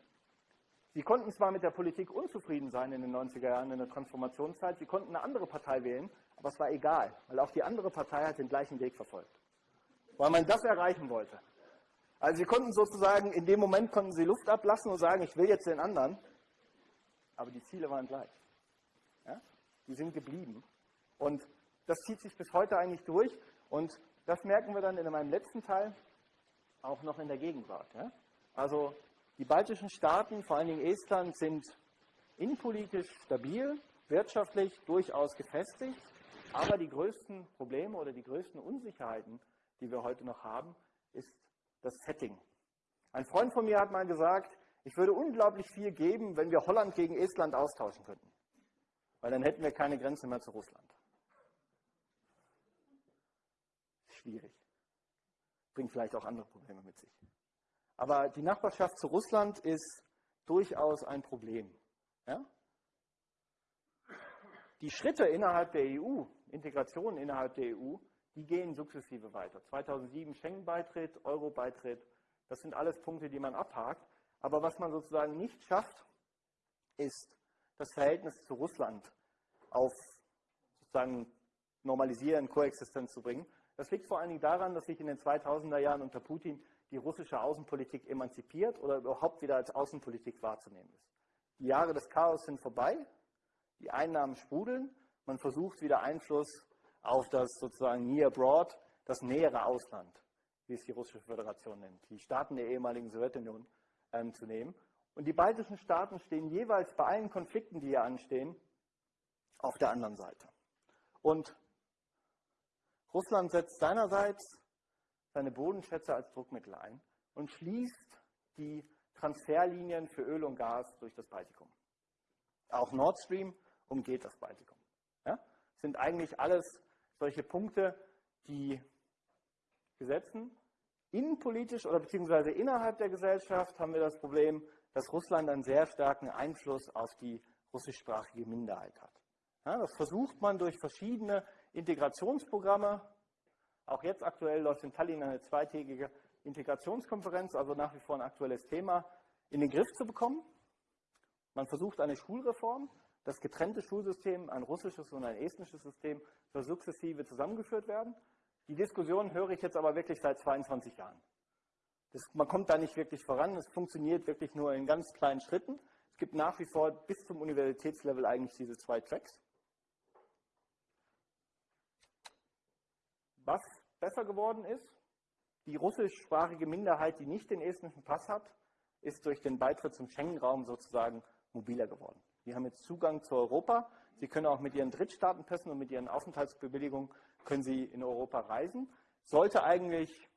Sie konnten zwar mit der Politik unzufrieden sein in den 90er Jahren, in der Transformationszeit, Sie konnten eine andere Partei wählen, aber es war egal, weil auch die andere Partei hat den gleichen Weg verfolgt. Weil man das erreichen wollte. Also Sie konnten sozusagen, in dem Moment konnten Sie Luft ablassen und sagen, ich will jetzt den anderen, aber die Ziele waren gleich. Die sind geblieben. Und das zieht sich bis heute eigentlich durch. Und das merken wir dann in meinem letzten Teil auch noch in der Gegenwart. Ja? Also die baltischen Staaten, vor allen Dingen Estland, sind innenpolitisch stabil, wirtschaftlich durchaus gefestigt, aber die größten Probleme oder die größten Unsicherheiten, die wir heute noch haben, ist das Setting. Ein Freund von mir hat mal gesagt, ich würde unglaublich viel geben, wenn wir Holland gegen Estland austauschen könnten, weil dann hätten wir keine Grenze mehr zu Russland. Schwierig. Bringt vielleicht auch andere Probleme mit sich. Aber die Nachbarschaft zu Russland ist durchaus ein Problem. Ja? Die Schritte innerhalb der EU, Integration innerhalb der EU, die gehen sukzessive weiter. 2007 Schengen-Beitritt, Euro-Beitritt, das sind alles Punkte, die man abhakt. Aber was man sozusagen nicht schafft, ist das Verhältnis zu Russland auf sozusagen normalisieren, Koexistenz zu bringen. Das liegt vor allen Dingen daran, dass sich in den 2000er Jahren unter Putin die russische Außenpolitik emanzipiert oder überhaupt wieder als Außenpolitik wahrzunehmen ist. Die Jahre des Chaos sind vorbei, die Einnahmen sprudeln, man versucht wieder Einfluss auf das sozusagen Near Abroad, das nähere Ausland, wie es die Russische Föderation nennt, die Staaten der ehemaligen Sowjetunion ähm, zu nehmen. Und die baltischen Staaten stehen jeweils bei allen Konflikten, die hier anstehen, auf der anderen Seite. Und Russland setzt seinerseits seine Bodenschätze als Druckmittel ein und schließt die Transferlinien für Öl und Gas durch das Baltikum. Auch Nord Stream umgeht das Baltikum. Ja? Sind eigentlich alles solche Punkte, die gesetzen. Innenpolitisch oder beziehungsweise innerhalb der Gesellschaft haben wir das Problem, dass Russland einen sehr starken Einfluss auf die russischsprachige Minderheit hat. Ja, das versucht man durch verschiedene Integrationsprogramme. Auch jetzt aktuell läuft in Tallinn eine zweitägige Integrationskonferenz, also nach wie vor ein aktuelles Thema, in den Griff zu bekommen. Man versucht eine Schulreform, das getrennte Schulsystem, ein russisches und ein estnisches System, soll sukzessive zusammengeführt werden. Die Diskussion höre ich jetzt aber wirklich seit 22 Jahren. Das, man kommt da nicht wirklich voran, es funktioniert wirklich nur in ganz kleinen Schritten. Es gibt nach wie vor bis zum Universitätslevel eigentlich diese zwei Tracks. Was besser geworden ist, die russischsprachige Minderheit, die nicht den estnischen Pass hat, ist durch den Beitritt zum Schengen-Raum sozusagen mobiler geworden. Die haben jetzt Zugang zu Europa. Sie können auch mit ihren Drittstaatenpässen und mit ihren Aufenthaltsbewilligungen können sie in Europa reisen. Sollte eigentlich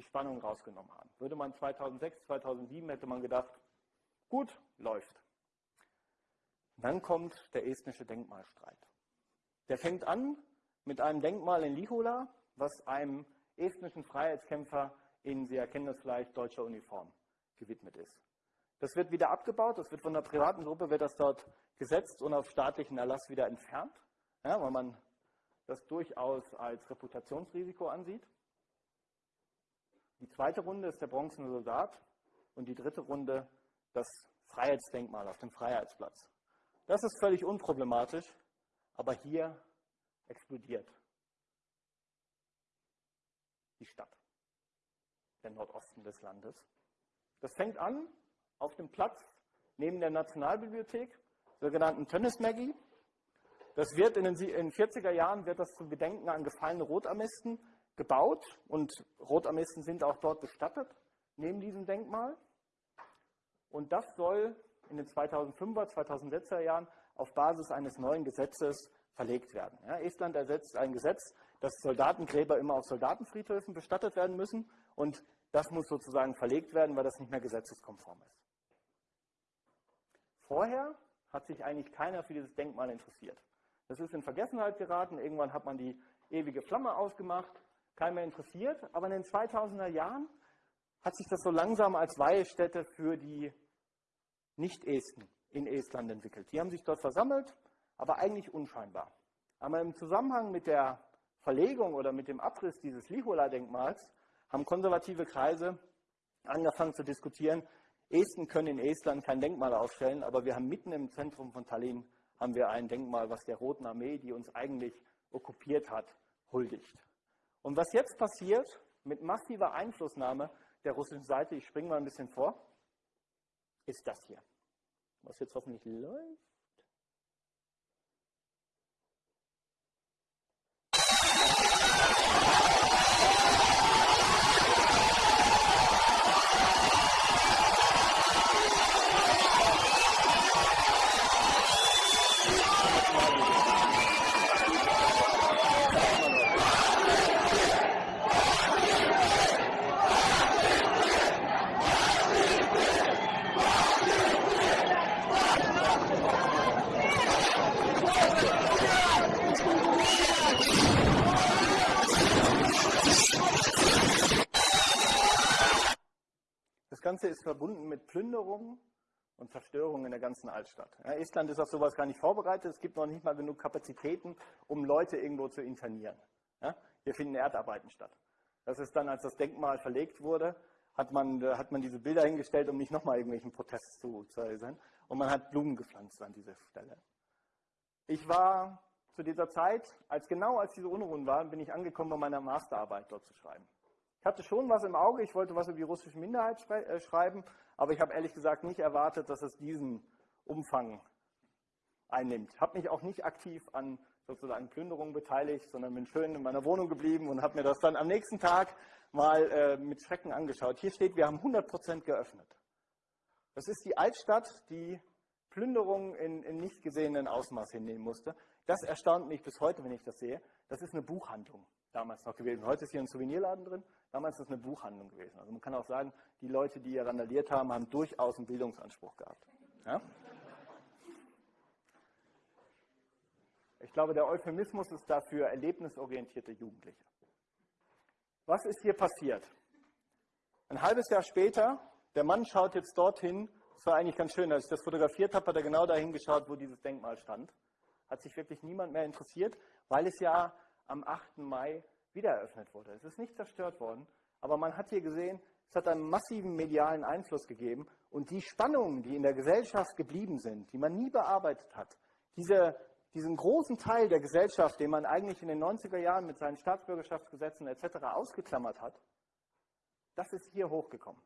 die Spannung rausgenommen haben. Würde man 2006, 2007 hätte man gedacht, gut, läuft. Dann kommt der estnische Denkmalstreit. Der fängt an mit einem Denkmal in Lihola, was einem estnischen Freiheitskämpfer in, Sie erkennen das vielleicht, deutscher Uniform gewidmet ist. Das wird wieder abgebaut, das wird von der privaten Gruppe, wird das dort gesetzt und auf staatlichen Erlass wieder entfernt, ja, weil man das durchaus als Reputationsrisiko ansieht. Die zweite Runde ist der bronzene Soldat und die dritte Runde das Freiheitsdenkmal auf dem Freiheitsplatz. Das ist völlig unproblematisch, aber hier explodiert die Stadt, der Nordosten des Landes. Das fängt an auf dem Platz neben der Nationalbibliothek, sogenannten Tönnesmägi. Das wird in den 40er Jahren wird das zum Gedenken an gefallene Rotarmisten gebaut und Rotarmisten sind auch dort bestattet, neben diesem Denkmal. Und das soll in den 2005er, 2006er Jahren auf Basis eines neuen Gesetzes verlegt werden. Ja, Estland ersetzt ein Gesetz, dass Soldatengräber immer auf Soldatenfriedhöfen bestattet werden müssen und das muss sozusagen verlegt werden, weil das nicht mehr gesetzeskonform ist. Vorher hat sich eigentlich keiner für dieses Denkmal interessiert. Das ist in Vergessenheit geraten, irgendwann hat man die ewige Flamme ausgemacht, keiner mehr interessiert, aber in den 2000er Jahren hat sich das so langsam als Weihestätte für die Nicht-Esten in Estland entwickelt. Die haben sich dort versammelt, aber eigentlich unscheinbar. Aber im Zusammenhang mit der Verlegung oder mit dem Abriss dieses Lihola-Denkmals haben konservative Kreise angefangen zu diskutieren, Esten können in Estland kein Denkmal aufstellen, aber wir haben mitten im Zentrum von Tallinn haben wir ein Denkmal, was der Roten Armee, die uns eigentlich okkupiert hat, huldigt. Und was jetzt passiert, mit massiver Einflussnahme der russischen Seite, ich springe mal ein bisschen vor, ist das hier. Was jetzt hoffentlich läuft. Das Ganze ist verbunden mit Plünderungen und Zerstörungen in der ganzen Altstadt. Ja, Estland ist auf sowas gar nicht vorbereitet. Es gibt noch nicht mal genug Kapazitäten, um Leute irgendwo zu internieren. Ja, hier finden Erdarbeiten statt. Das ist dann, als das Denkmal verlegt wurde, hat man, äh, hat man diese Bilder hingestellt, um nicht nochmal irgendwelchen Protest zu, äußern. Und man hat Blumen gepflanzt an dieser Stelle. Ich war zu dieser Zeit, als genau als diese Unruhen waren, bin ich angekommen, um meine Masterarbeit dort zu schreiben. Ich hatte schon was im Auge, ich wollte was über die russische Minderheit äh, schreiben, aber ich habe ehrlich gesagt nicht erwartet, dass es diesen Umfang einnimmt. Ich habe mich auch nicht aktiv an sozusagen Plünderungen beteiligt, sondern bin schön in meiner Wohnung geblieben und habe mir das dann am nächsten Tag mal äh, mit Schrecken angeschaut. Hier steht, wir haben 100 Prozent geöffnet. Das ist die Altstadt, die Plünderungen in, in nicht gesehenen Ausmaß hinnehmen musste. Das erstaunt mich bis heute, wenn ich das sehe. Das ist eine Buchhandlung damals noch gewesen. Heute ist hier ein Souvenirladen drin. Damals ist es eine Buchhandlung gewesen. Also man kann auch sagen, die Leute, die hier randaliert haben, haben durchaus einen Bildungsanspruch gehabt. Ja? Ich glaube, der Euphemismus ist dafür erlebnisorientierte Jugendliche. Was ist hier passiert? Ein halbes Jahr später, der Mann schaut jetzt dorthin, das war eigentlich ganz schön, als ich das fotografiert habe, hat er genau dahin geschaut, wo dieses Denkmal stand. Hat sich wirklich niemand mehr interessiert, weil es ja am 8. Mai wieder eröffnet wurde. Es ist nicht zerstört worden, aber man hat hier gesehen, es hat einen massiven medialen Einfluss gegeben und die Spannungen, die in der Gesellschaft geblieben sind, die man nie bearbeitet hat, diese, diesen großen Teil der Gesellschaft, den man eigentlich in den 90er Jahren mit seinen Staatsbürgerschaftsgesetzen etc. ausgeklammert hat, das ist hier hochgekommen.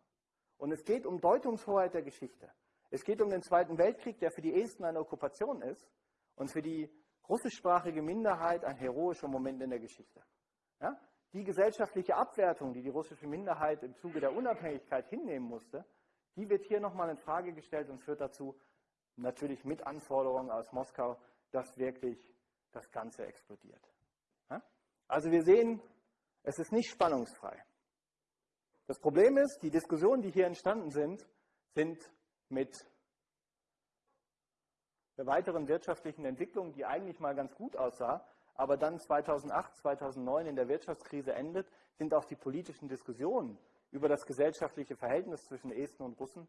Und es geht um Deutungshoheit der Geschichte. Es geht um den Zweiten Weltkrieg, der für die Esten eine Okkupation ist und für die russischsprachige Minderheit ein heroischer Moment in der Geschichte. Ja? Die gesellschaftliche Abwertung, die die russische Minderheit im Zuge der Unabhängigkeit hinnehmen musste, die wird hier nochmal in Frage gestellt und führt dazu, natürlich mit Anforderungen aus Moskau, dass wirklich das Ganze explodiert. Ja? Also wir sehen, es ist nicht spannungsfrei. Das Problem ist, die Diskussionen, die hier entstanden sind, sind mit der weiteren wirtschaftlichen Entwicklung, die eigentlich mal ganz gut aussah, aber dann 2008, 2009 in der Wirtschaftskrise endet, sind auch die politischen Diskussionen über das gesellschaftliche Verhältnis zwischen Esten und Russen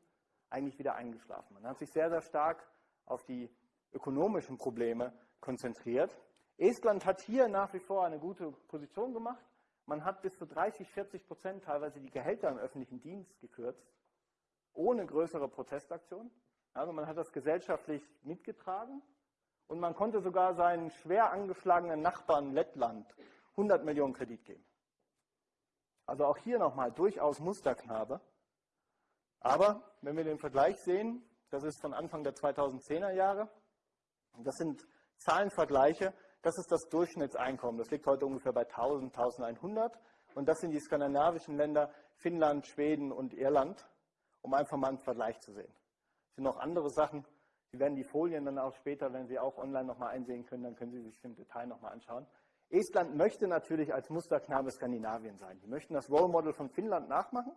eigentlich wieder eingeschlafen. Man hat sich sehr, sehr stark auf die ökonomischen Probleme konzentriert. Estland hat hier nach wie vor eine gute Position gemacht. Man hat bis zu 30, 40 Prozent teilweise die Gehälter im öffentlichen Dienst gekürzt, ohne größere Protestaktionen. Also man hat das gesellschaftlich mitgetragen und man konnte sogar seinen schwer angeschlagenen Nachbarn Lettland 100 Millionen Kredit geben. Also auch hier nochmal durchaus Musterknabe. Aber wenn wir den Vergleich sehen, das ist von Anfang der 2010er Jahre, das sind Zahlenvergleiche, das ist das Durchschnittseinkommen. Das liegt heute ungefähr bei 1000, 1100. Und das sind die skandinavischen Länder Finnland, Schweden und Irland, um einfach mal einen Vergleich zu sehen. Es sind noch andere Sachen, Sie werden die Folien dann auch später, wenn Sie auch online nochmal einsehen können, dann können Sie sich im Detail nochmal anschauen. Estland möchte natürlich als Musterknabe Skandinavien sein. Die möchten das Role Model von Finnland nachmachen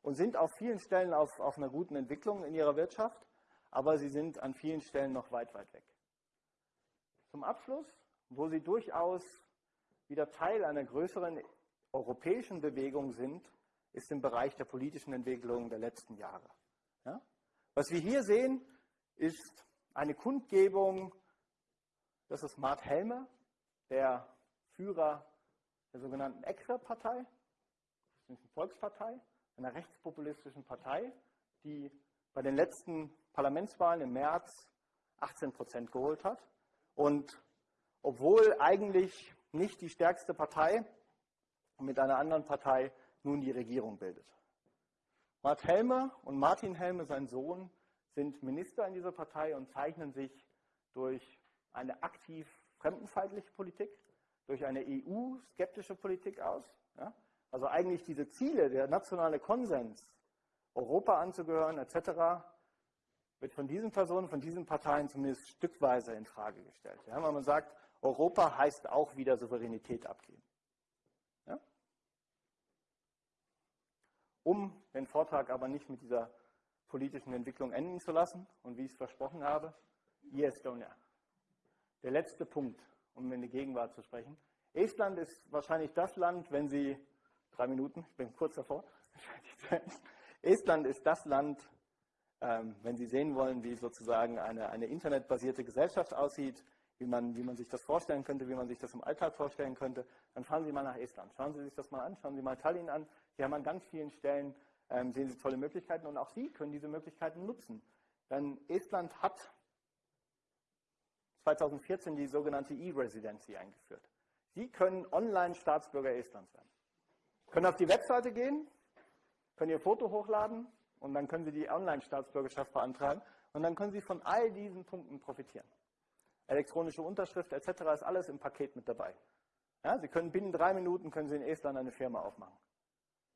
und sind auf vielen Stellen auf, auf einer guten Entwicklung in ihrer Wirtschaft. aber sie sind an vielen Stellen noch weit, weit weg. Zum Abschluss, wo sie durchaus wieder Teil einer größeren europäischen Bewegung sind, ist im Bereich der politischen Entwicklung der letzten Jahre. Ja? Was wir hier sehen, ist eine Kundgebung, das ist Mart Helme, der Führer der sogenannten ECRE-Partei, das ist eine Volkspartei, einer rechtspopulistischen Partei, die bei den letzten Parlamentswahlen im März 18 Prozent geholt hat. Und obwohl eigentlich nicht die stärkste Partei mit einer anderen Partei nun die Regierung bildet. Mart Helme und Martin Helme, sein Sohn, sind Minister in dieser Partei und zeichnen sich durch eine aktiv fremdenfeindliche Politik, durch eine EU-skeptische Politik aus. Ja? Also eigentlich diese Ziele, der nationale Konsens, Europa anzugehören etc., wird von diesen Personen, von diesen Parteien zumindest stückweise in Frage gestellt. Ja? Weil man sagt, Europa heißt auch wieder Souveränität abgeben. Ja? Um den Vortrag aber nicht mit dieser politischen Entwicklung enden zu lassen und wie ich es versprochen habe, E-Estonia. Der letzte Punkt, um in die Gegenwart zu sprechen. Estland ist wahrscheinlich das Land, wenn Sie, drei Minuten, ich bin kurz davor, Estland ist das Land, ähm, wenn Sie sehen wollen, wie sozusagen eine, eine internetbasierte Gesellschaft aussieht, wie man, wie man sich das vorstellen könnte, wie man sich das im Alltag vorstellen könnte, dann fahren Sie mal nach Estland. Schauen Sie sich das mal an, schauen Sie mal Tallinn an. Hier haben an ganz vielen Stellen, ähm, sehen Sie tolle Möglichkeiten und auch Sie können diese Möglichkeiten nutzen. Denn Estland hat 2014 die sogenannte E-Residency eingeführt. Sie können online Staatsbürger Estlands werden. Können auf die Webseite gehen, können Ihr Foto hochladen und dann können Sie die Online-Staatsbürgerschaft beantragen und dann können Sie von all diesen Punkten profitieren. Elektronische Unterschrift etc. ist alles im Paket mit dabei. Ja, Sie können binnen drei Minuten können Sie in Estland eine Firma aufmachen.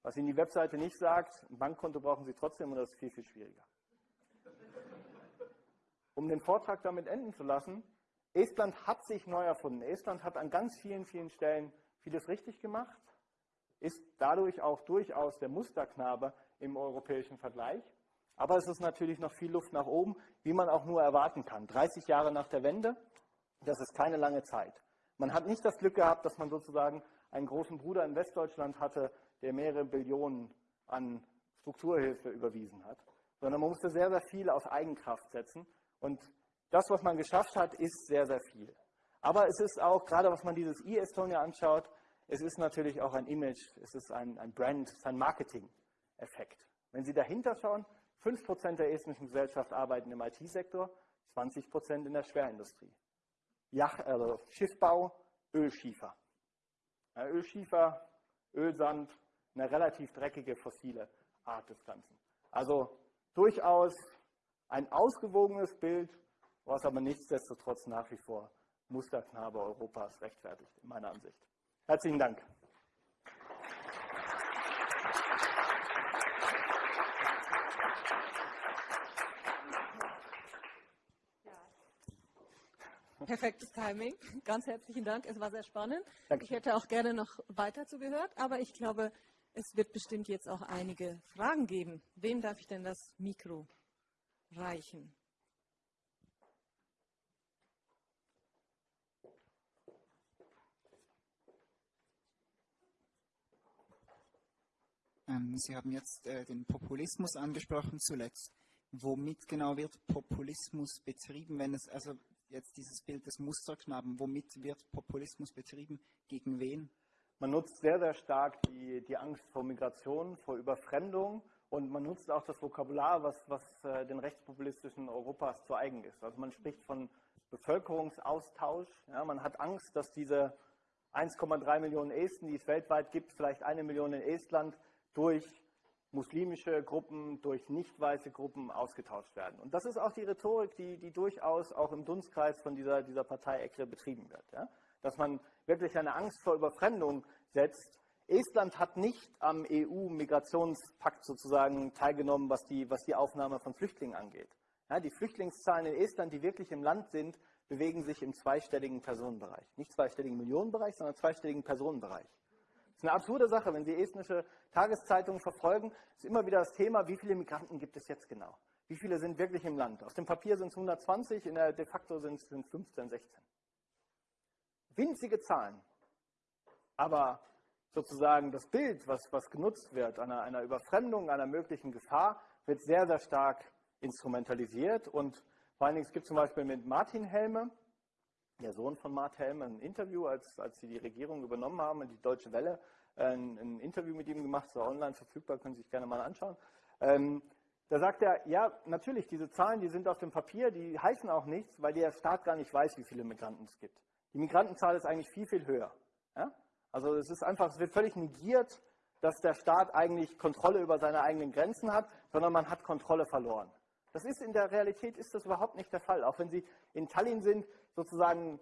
Was Ihnen die Webseite nicht sagt, ein Bankkonto brauchen Sie trotzdem und das ist viel, viel schwieriger. Um den Vortrag damit enden zu lassen, Estland hat sich neu erfunden. Estland hat an ganz vielen, vielen Stellen vieles richtig gemacht, ist dadurch auch durchaus der Musterknabe im europäischen Vergleich. Aber es ist natürlich noch viel Luft nach oben, wie man auch nur erwarten kann. 30 Jahre nach der Wende, das ist keine lange Zeit. Man hat nicht das Glück gehabt, dass man sozusagen einen großen Bruder in Westdeutschland hatte, der mehrere Billionen an Strukturhilfe überwiesen hat, sondern man musste sehr, sehr viel auf Eigenkraft setzen. Und das, was man geschafft hat, ist sehr, sehr viel. Aber es ist auch, gerade was man dieses e-Estonia anschaut, es ist natürlich auch ein Image, es ist ein, ein Brand, es ist ein Marketing-Effekt. Wenn Sie dahinter schauen, 5% der estnischen Gesellschaft arbeiten im IT-Sektor, 20% in der Schwerindustrie. Yacht, also Schiffbau, Ölschiefer. Ja, Ölschiefer, Ölsand, eine relativ dreckige fossile Art des Ganzen. Also durchaus ein ausgewogenes Bild, was aber nichtsdestotrotz nach wie vor Musterknabe Europas rechtfertigt, in meiner Ansicht. Herzlichen Dank. Perfektes Timing. Ganz herzlichen Dank. Es war sehr spannend. Danke. Ich hätte auch gerne noch weiter zugehört, aber ich glaube, es wird bestimmt jetzt auch einige Fragen geben. Wem darf ich denn das Mikro reichen? Ähm, Sie haben jetzt äh, den Populismus angesprochen zuletzt. Womit genau wird Populismus betrieben, wenn es also jetzt dieses Bild des Musterknaben, womit wird Populismus betrieben, gegen wen? Man nutzt sehr, sehr stark die, die Angst vor Migration, vor Überfremdung und man nutzt auch das Vokabular, was, was äh, den rechtspopulistischen Europas zu eigen ist. Also man spricht von Bevölkerungsaustausch. Ja, man hat Angst, dass diese 1,3 Millionen Esten, die es weltweit gibt, vielleicht eine Million in Estland, durch muslimische Gruppen, durch nicht weiße Gruppen ausgetauscht werden. Und das ist auch die Rhetorik, die, die durchaus auch im Dunstkreis von dieser, dieser Partei ECRE betrieben wird. Ja? Dass man wirklich eine Angst vor Überfremdung setzt. Estland hat nicht am EU-Migrationspakt sozusagen teilgenommen, was die, was die Aufnahme von Flüchtlingen angeht. Ja, die Flüchtlingszahlen in Estland, die wirklich im Land sind, bewegen sich im zweistelligen Personenbereich. Nicht zweistelligen Millionenbereich, sondern zweistelligen Personenbereich. Das ist eine absurde Sache, wenn Sie estnische Tageszeitungen verfolgen, ist immer wieder das Thema, wie viele Migranten gibt es jetzt genau? Wie viele sind wirklich im Land? Auf dem Papier sind es 120, in der de facto sind es 15, 16. Winzige Zahlen. Aber sozusagen das Bild, was, was genutzt wird, einer, einer Überfremdung, einer möglichen Gefahr, wird sehr, sehr stark instrumentalisiert. Und vor allen Dingen, es gibt zum Beispiel mit Martin Helme, der Sohn von Mart Helme, ein Interview, als, als sie die Regierung übernommen haben und die Deutsche Welle ein, ein Interview mit ihm gemacht, so online verfügbar, können Sie sich gerne mal anschauen. Ähm, da sagt er, ja, natürlich, diese Zahlen, die sind auf dem Papier, die heißen auch nichts, weil der Staat gar nicht weiß, wie viele Migranten es gibt. Die Migrantenzahl ist eigentlich viel, viel höher. Ja? Also es ist einfach, es wird völlig negiert, dass der Staat eigentlich Kontrolle über seine eigenen Grenzen hat, sondern man hat Kontrolle verloren. Das ist in der Realität ist das überhaupt nicht der Fall. Auch wenn Sie in Tallinn sind, sozusagen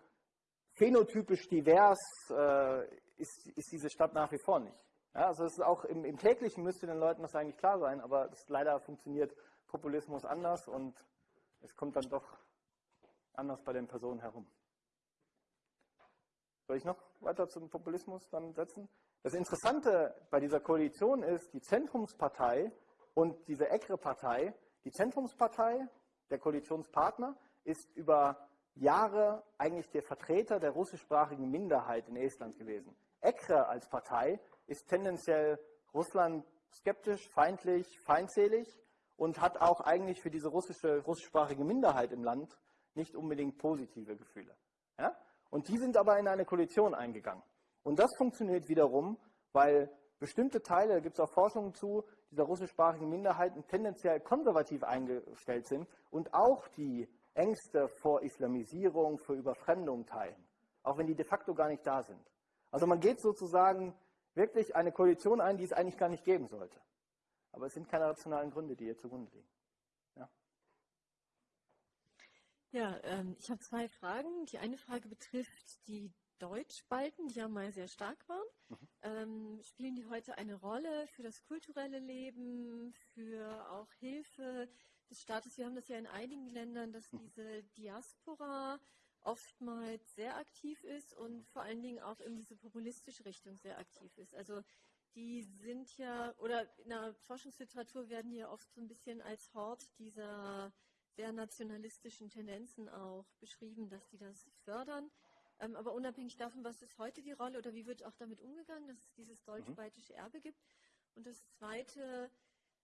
phänotypisch divers äh, ist, ist, diese Stadt nach wie vor nicht. Ja, also es ist auch im, im, täglichen müsste den Leuten das eigentlich klar sein, aber das, leider funktioniert Populismus anders und es kommt dann doch anders bei den Personen herum. Soll ich noch weiter zum Populismus dann setzen? Das Interessante bei dieser Koalition ist, die Zentrumspartei und diese ECRE-Partei, die Zentrumspartei, der Koalitionspartner, ist über Jahre eigentlich der Vertreter der russischsprachigen Minderheit in Estland gewesen. ECRE als Partei ist tendenziell Russland skeptisch, feindlich, feindselig und hat auch eigentlich für diese russische, russischsprachige Minderheit im Land nicht unbedingt positive Gefühle. Ja? Und die sind aber in eine Koalition eingegangen. Und das funktioniert wiederum, weil bestimmte Teile, da gibt es auch Forschungen zu, dieser russischsprachigen Minderheiten tendenziell konservativ eingestellt sind und auch die Ängste vor Islamisierung, vor Überfremdung teilen, auch wenn die de facto gar nicht da sind. Also man geht sozusagen wirklich eine Koalition ein, die es eigentlich gar nicht geben sollte. Aber es sind keine rationalen Gründe, die hier zugrunde liegen. Ja, ähm, ich habe zwei Fragen. Die eine Frage betrifft die Deutschbalten, die ja mal sehr stark waren. Mhm. Ähm, spielen die heute eine Rolle für das kulturelle Leben, für auch Hilfe des Staates? Wir haben das ja in einigen Ländern, dass mhm. diese Diaspora oftmals sehr aktiv ist und vor allen Dingen auch in diese populistische Richtung sehr aktiv ist. Also die sind ja, oder in der Forschungsliteratur werden die ja oft so ein bisschen als Hort dieser sehr nationalistischen Tendenzen auch beschrieben, dass die das fördern. Ähm, aber unabhängig davon, was ist heute die Rolle oder wie wird auch damit umgegangen, dass es dieses deutsch-baltische Erbe gibt. Und das Zweite,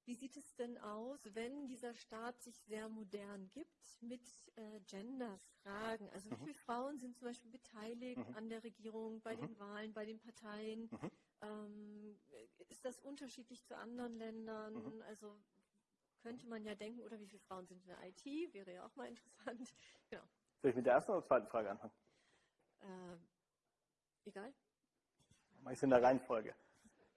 wie sieht es denn aus, wenn dieser Staat sich sehr modern gibt mit äh, Gender-Fragen? Also wie mhm. viele Frauen sind zum Beispiel beteiligt mhm. an der Regierung, bei mhm. den Wahlen, bei den Parteien? Mhm. Ähm, ist das unterschiedlich zu anderen Ländern? Mhm. Also könnte man ja denken, oder wie viele Frauen sind in der IT? Wäre ja auch mal interessant. Genau. Soll ich mit der ersten oder zweiten Frage anfangen? Äh, egal. Mach ich es in der Reihenfolge.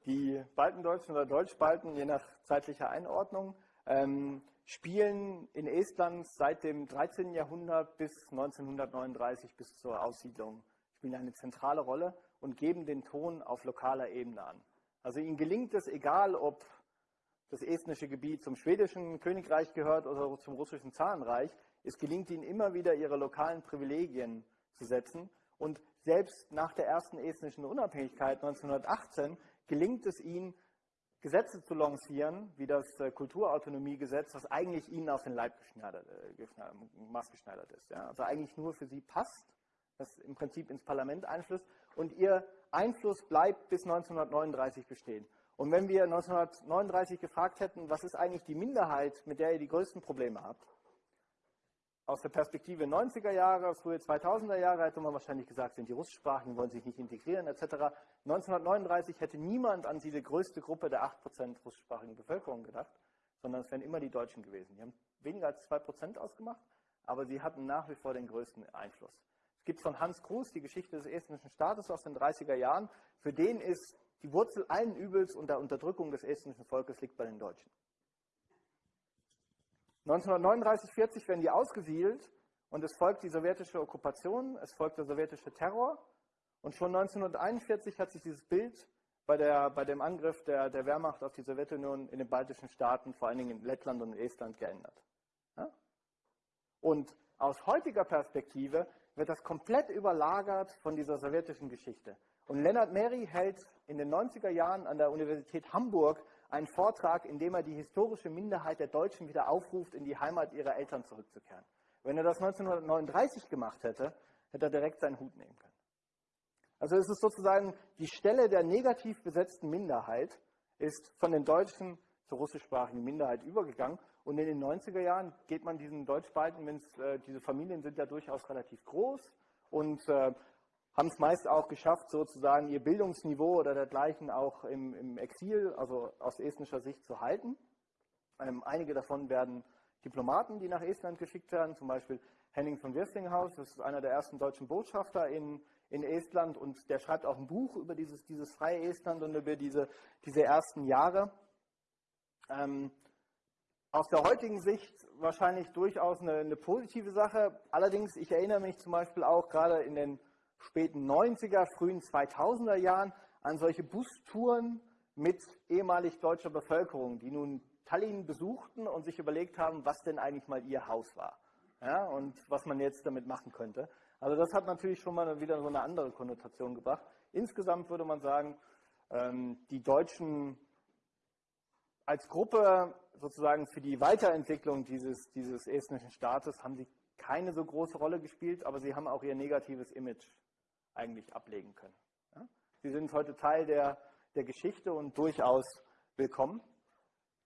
Die Baltendeutschen oder Deutschbalten, je nach zeitlicher Einordnung, ähm, spielen in Estland seit dem 13. Jahrhundert bis 1939, bis zur Aussiedlung, spielen eine zentrale Rolle und geben den Ton auf lokaler Ebene an. Also ihnen gelingt es, egal ob das estnische Gebiet zum schwedischen Königreich gehört oder zum russischen Zarenreich, es gelingt ihnen immer wieder, ihre lokalen Privilegien zu setzen. Und selbst nach der ersten estnischen Unabhängigkeit 1918 gelingt es ihnen, Gesetze zu lancieren, wie das äh, Kulturautonomiegesetz, was eigentlich ihnen auf den Leib geschneidert, äh, maßgeschneidert ist. Ja? Also eigentlich nur für sie passt, das im Prinzip ins Parlament einflusst und ihr Einfluss bleibt bis 1939 bestehen. Und wenn wir 1939 gefragt hätten, was ist eigentlich die Minderheit, mit der ihr die größten Probleme habt, aus der Perspektive 90er Jahre, frühe 2000er Jahre hätte man wahrscheinlich gesagt, sind die Russischsprachigen, wollen sich nicht integrieren etc. 1939 hätte niemand an diese größte Gruppe der 8% russischsprachigen Bevölkerung gedacht, sondern es wären immer die Deutschen gewesen. Die haben weniger als 2% ausgemacht, aber sie hatten nach wie vor den größten Einfluss. Es gibt von Hans Kruse die Geschichte des estnischen Staates aus den 30er Jahren. Für den ist die Wurzel allen Übels und der Unterdrückung des estnischen Volkes liegt bei den Deutschen. 1939, 40 werden die ausgesiedelt und es folgt die sowjetische Okkupation, es folgt der sowjetische Terror und schon 1941 hat sich dieses Bild bei, der, bei dem Angriff der, der Wehrmacht auf die Sowjetunion in den baltischen Staaten, vor allen Dingen in Lettland und in Estland, geändert. Ja? Und aus heutiger Perspektive wird das komplett überlagert von dieser sowjetischen Geschichte. Und Leonard Meri hält in den 90er Jahren an der Universität Hamburg einen Vortrag, in dem er die historische Minderheit der Deutschen wieder aufruft, in die Heimat ihrer Eltern zurückzukehren. Wenn er das 1939 gemacht hätte, hätte er direkt seinen Hut nehmen können. Also es ist sozusagen die Stelle der negativ besetzten Minderheit ist von den Deutschen zur russischsprachigen Minderheit übergegangen. Und in den 90er Jahren geht man diesen Deutschbalten, wenn äh, diese Familien sind ja durchaus relativ groß und äh, haben es meist auch geschafft, sozusagen ihr Bildungsniveau oder dergleichen auch im, im Exil, also aus estnischer Sicht zu halten. Ähm, einige davon werden Diplomaten, die nach Estland geschickt werden, zum Beispiel Henning von Wirstinghaus, das ist einer der ersten deutschen Botschafter in, in Estland und der schreibt auch ein Buch über dieses, dieses freie Estland und über diese, diese ersten Jahre. Ähm, aus der heutigen Sicht wahrscheinlich durchaus eine, eine, positive Sache. Allerdings, ich erinnere mich zum Beispiel auch gerade in den späten 90er, frühen 2000er Jahren an solche Bustouren mit ehemalig deutscher Bevölkerung, die nun Tallinn besuchten und sich überlegt haben, was denn eigentlich mal ihr Haus war ja, und was man jetzt damit machen könnte. Also das hat natürlich schon mal wieder so eine andere Konnotation gebracht. Insgesamt würde man sagen, ähm, die Deutschen als Gruppe sozusagen für die Weiterentwicklung dieses, dieses estnischen Staates haben sie keine so große Rolle gespielt, aber sie haben auch ihr negatives Image eigentlich ablegen können. Ja? Sie sind heute Teil der, der Geschichte und durchaus willkommen.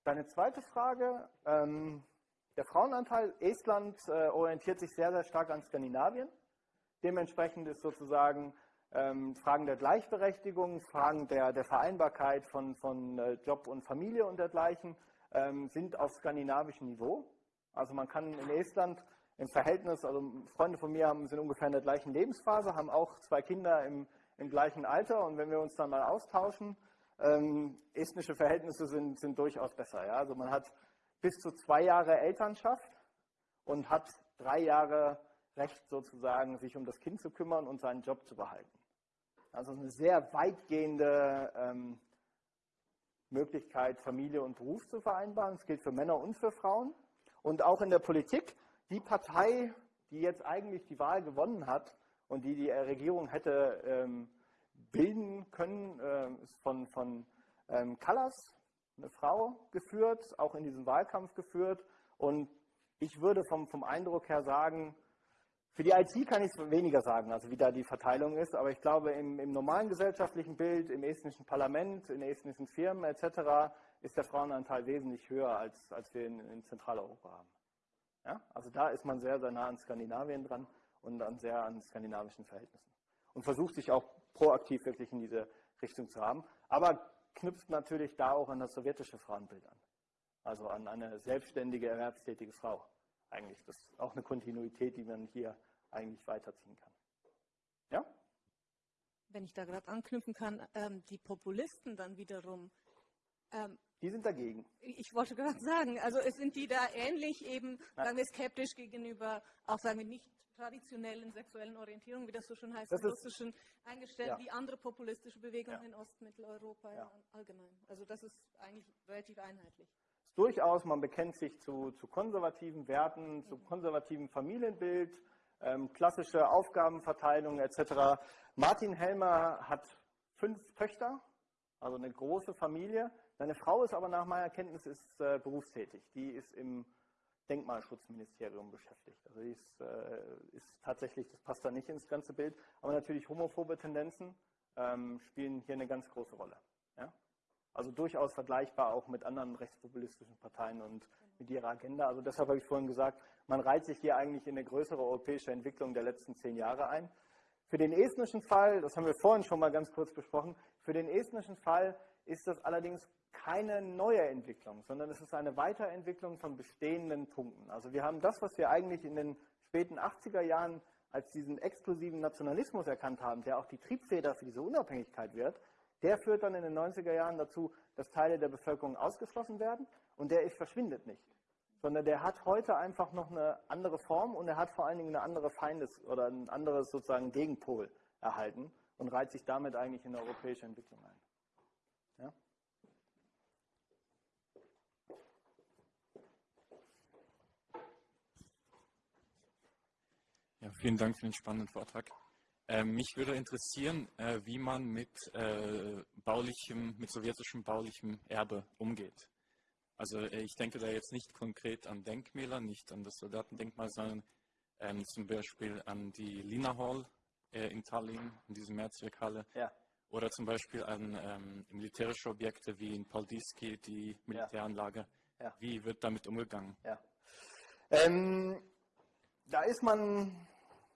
Deine zweite Frage, ähm, der Frauenanteil, Estland äh, orientiert sich sehr, sehr stark an Skandinavien. Dementsprechend ist sozusagen ähm, Fragen der Gleichberechtigung, Fragen der, der Vereinbarkeit von, von äh, Job und Familie und dergleichen ähm, sind auf skandinavischem Niveau. Also man kann in Estland im Verhältnis, also Freunde von mir haben, sind ungefähr in der gleichen Lebensphase, haben auch zwei Kinder im, im gleichen Alter und wenn wir uns dann mal austauschen, ähm, estnische Verhältnisse sind, sind durchaus besser. Ja? Also man hat bis zu zwei Jahre Elternschaft und hat drei Jahre Recht sozusagen, sich um das Kind zu kümmern und seinen Job zu behalten. Also eine sehr weitgehende ähm, Möglichkeit, Familie und Beruf zu vereinbaren. Das gilt für Männer und für Frauen. Und auch in der Politik, die Partei, die jetzt eigentlich die Wahl gewonnen hat und die die Regierung hätte ähm, bilden können, äh, ist von, von ähm, Callas, eine Frau geführt, auch in diesem Wahlkampf geführt. Und ich würde vom, vom Eindruck her sagen, für die IT kann ich weniger sagen, also wie da die Verteilung ist, aber ich glaube, im, im normalen gesellschaftlichen Bild, im estnischen Parlament, in estnischen Firmen etc. ist der Frauenanteil wesentlich höher, als, als wir in, in Zentraleuropa haben. Ja? Also da ist man sehr, sehr nah an Skandinavien dran und an sehr an skandinavischen Verhältnissen. Und versucht sich auch proaktiv wirklich in diese Richtung zu haben, aber knüpft natürlich da auch an das sowjetische Frauenbild an. Also an eine selbstständige, erwerbstätige Frau eigentlich. Das ist auch eine Kontinuität, die man hier eigentlich weiterziehen kann. Ja? Wenn ich da gerade anknüpfen kann, ähm, die Populisten dann wiederum. Ähm, die sind dagegen. Ich wollte gerade sagen, also es sind die da ähnlich eben, ja. sagen wir, skeptisch gegenüber, auch sagen wir nicht traditionellen sexuellen Orientierung, wie das so schon heißt, das russischen eingestellt, ja. wie andere populistische Bewegungen ja. in Ostmitteleuropa ja. allgemein. Also das ist eigentlich relativ einheitlich durchaus, man bekennt sich zu, zu konservativen Werten, zu konservativem Familienbild, ähm, klassische Aufgabenverteilung etc. Martin Helmer hat fünf Töchter, also eine große Familie. Seine Frau ist aber nach meiner Kenntnis ist, äh, berufstätig. Die ist im Denkmalschutzministerium beschäftigt. Also die ist, äh, ist, tatsächlich, das passt da nicht ins ganze Bild, aber natürlich homophobe Tendenzen ähm, spielen hier eine ganz große Rolle. Ja? Also durchaus vergleichbar auch mit anderen rechtspopulistischen Parteien und mit ihrer Agenda. Also deshalb habe ich vorhin gesagt, man reiht sich hier eigentlich in eine größere europäische Entwicklung der letzten zehn Jahre ein. Für den estnischen Fall, das haben wir vorhin schon mal ganz kurz besprochen, für den estnischen Fall ist das allerdings keine neue Entwicklung, sondern es ist eine Weiterentwicklung von bestehenden Punkten. Also wir haben das, was wir eigentlich in den späten 80er Jahren als diesen exklusiven Nationalismus erkannt haben, der auch die Triebfeder für diese Unabhängigkeit wird, der führt dann in den 90er Jahren dazu, dass Teile der Bevölkerung ausgeschlossen werden und der verschwindet nicht. Sondern der hat heute einfach noch eine andere Form und er hat vor allen Dingen eine andere Feindes- oder ein anderes sozusagen Gegenpol erhalten und reiht sich damit eigentlich in eine europäische Entwicklung ein. Ja? Ja, vielen Dank für den spannenden Vortrag. Ähm, mich würde interessieren, äh, wie man mit äh, baulichem, mit sowjetischem baulichem Erbe umgeht. Also äh, ich denke da jetzt nicht konkret an Denkmäler, nicht an das Soldatendenkmal, sondern ähm, zum Beispiel an die Lina Hall äh, in Tallinn, in diese Mehrzweckhalle. Ja. Oder zum Beispiel an ähm, militärische Objekte wie in Paldiski, die Militäranlage. Ja. Wie wird damit umgegangen? Ja. Ähm, da ist man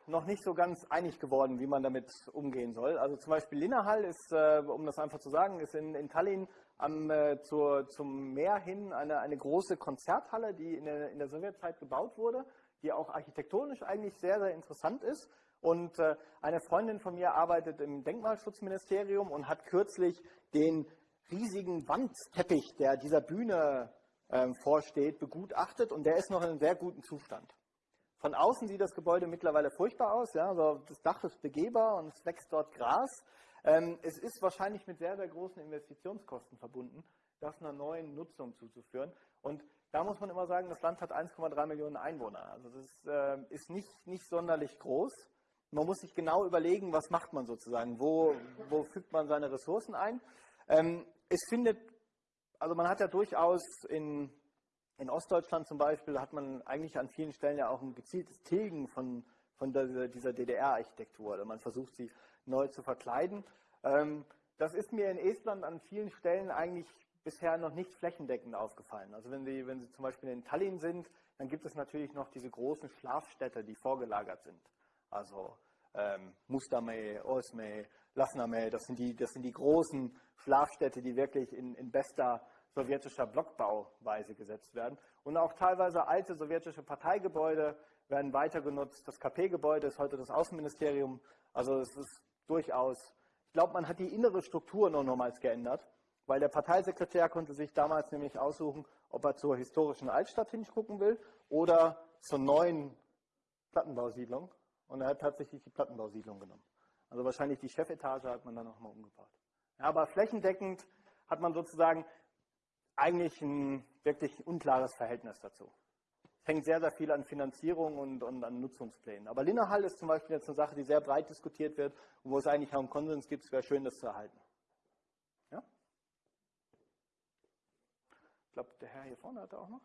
noch nicht so ganz einig geworden, wie man damit umgehen soll. Also zum Beispiel Linnahall ist, äh, um das einfach zu sagen, ist in, in Tallinn am, äh, zur, zum Meer hin eine, eine große Konzerthalle, die in der, in der Sowjetzeit gebaut wurde, die auch architektonisch eigentlich sehr, sehr interessant ist. Und äh, eine Freundin von mir arbeitet im Denkmalschutzministerium und hat kürzlich den riesigen Wandteppich, der dieser Bühne äh, vorsteht, begutachtet und der ist noch in einem sehr guten Zustand. Von außen sieht das Gebäude mittlerweile furchtbar aus. Ja? Also das Dach ist begehbar und es wächst dort Gras. Ähm, es ist wahrscheinlich mit sehr, sehr großen Investitionskosten verbunden, das einer neuen Nutzung zuzuführen. Und da muss man immer sagen, das Land hat 1,3 Millionen Einwohner. Also das äh, ist nicht, nicht sonderlich groß. Man muss sich genau überlegen, was macht man sozusagen, wo, wo fügt man seine Ressourcen ein. Ähm, es findet, also man hat ja durchaus in, in Ostdeutschland zum Beispiel, hat man eigentlich an vielen Stellen ja auch ein gezieltes Tilgen von, von dieser, DDR-Architektur. Also man versucht sie neu zu verkleiden. Ähm, das ist mir in Estland an vielen Stellen eigentlich bisher noch nicht flächendeckend aufgefallen. Also wenn Sie, wenn Sie zum Beispiel in Tallinn sind, dann gibt es natürlich noch diese großen Schlafstädte, die vorgelagert sind. Also ähm, Mustamäe, Osmäe, Lasnamäe, das sind, die, das sind die großen Schlafstädte, die wirklich in, in bester sowjetischer Blockbauweise gesetzt werden. Und auch teilweise alte sowjetische Parteigebäude werden weiter genutzt. Das KP-Gebäude ist heute das Außenministerium. Also es ist durchaus, ich glaube, man hat die innere Struktur noch nochmals geändert, weil der Parteisekretär konnte sich damals nämlich aussuchen, ob er zur historischen Altstadt hingucken will oder zur neuen Plattenbausiedlung. Und er hat tatsächlich die Plattenbausiedlung genommen. Also wahrscheinlich die Chefetage hat man dann nochmal umgebaut. Ja, aber flächendeckend hat man sozusagen eigentlich ein wirklich unklares Verhältnis dazu. Es hängt sehr, sehr viel an Finanzierung und, und an Nutzungsplänen. Aber Linnahall ist zum Beispiel jetzt eine Sache, die sehr breit diskutiert wird und wo es eigentlich auch einen Konsens gibt. Es wäre schön, das zu erhalten. Ja? Ich glaube, der Herr hier vorne hatte auch noch.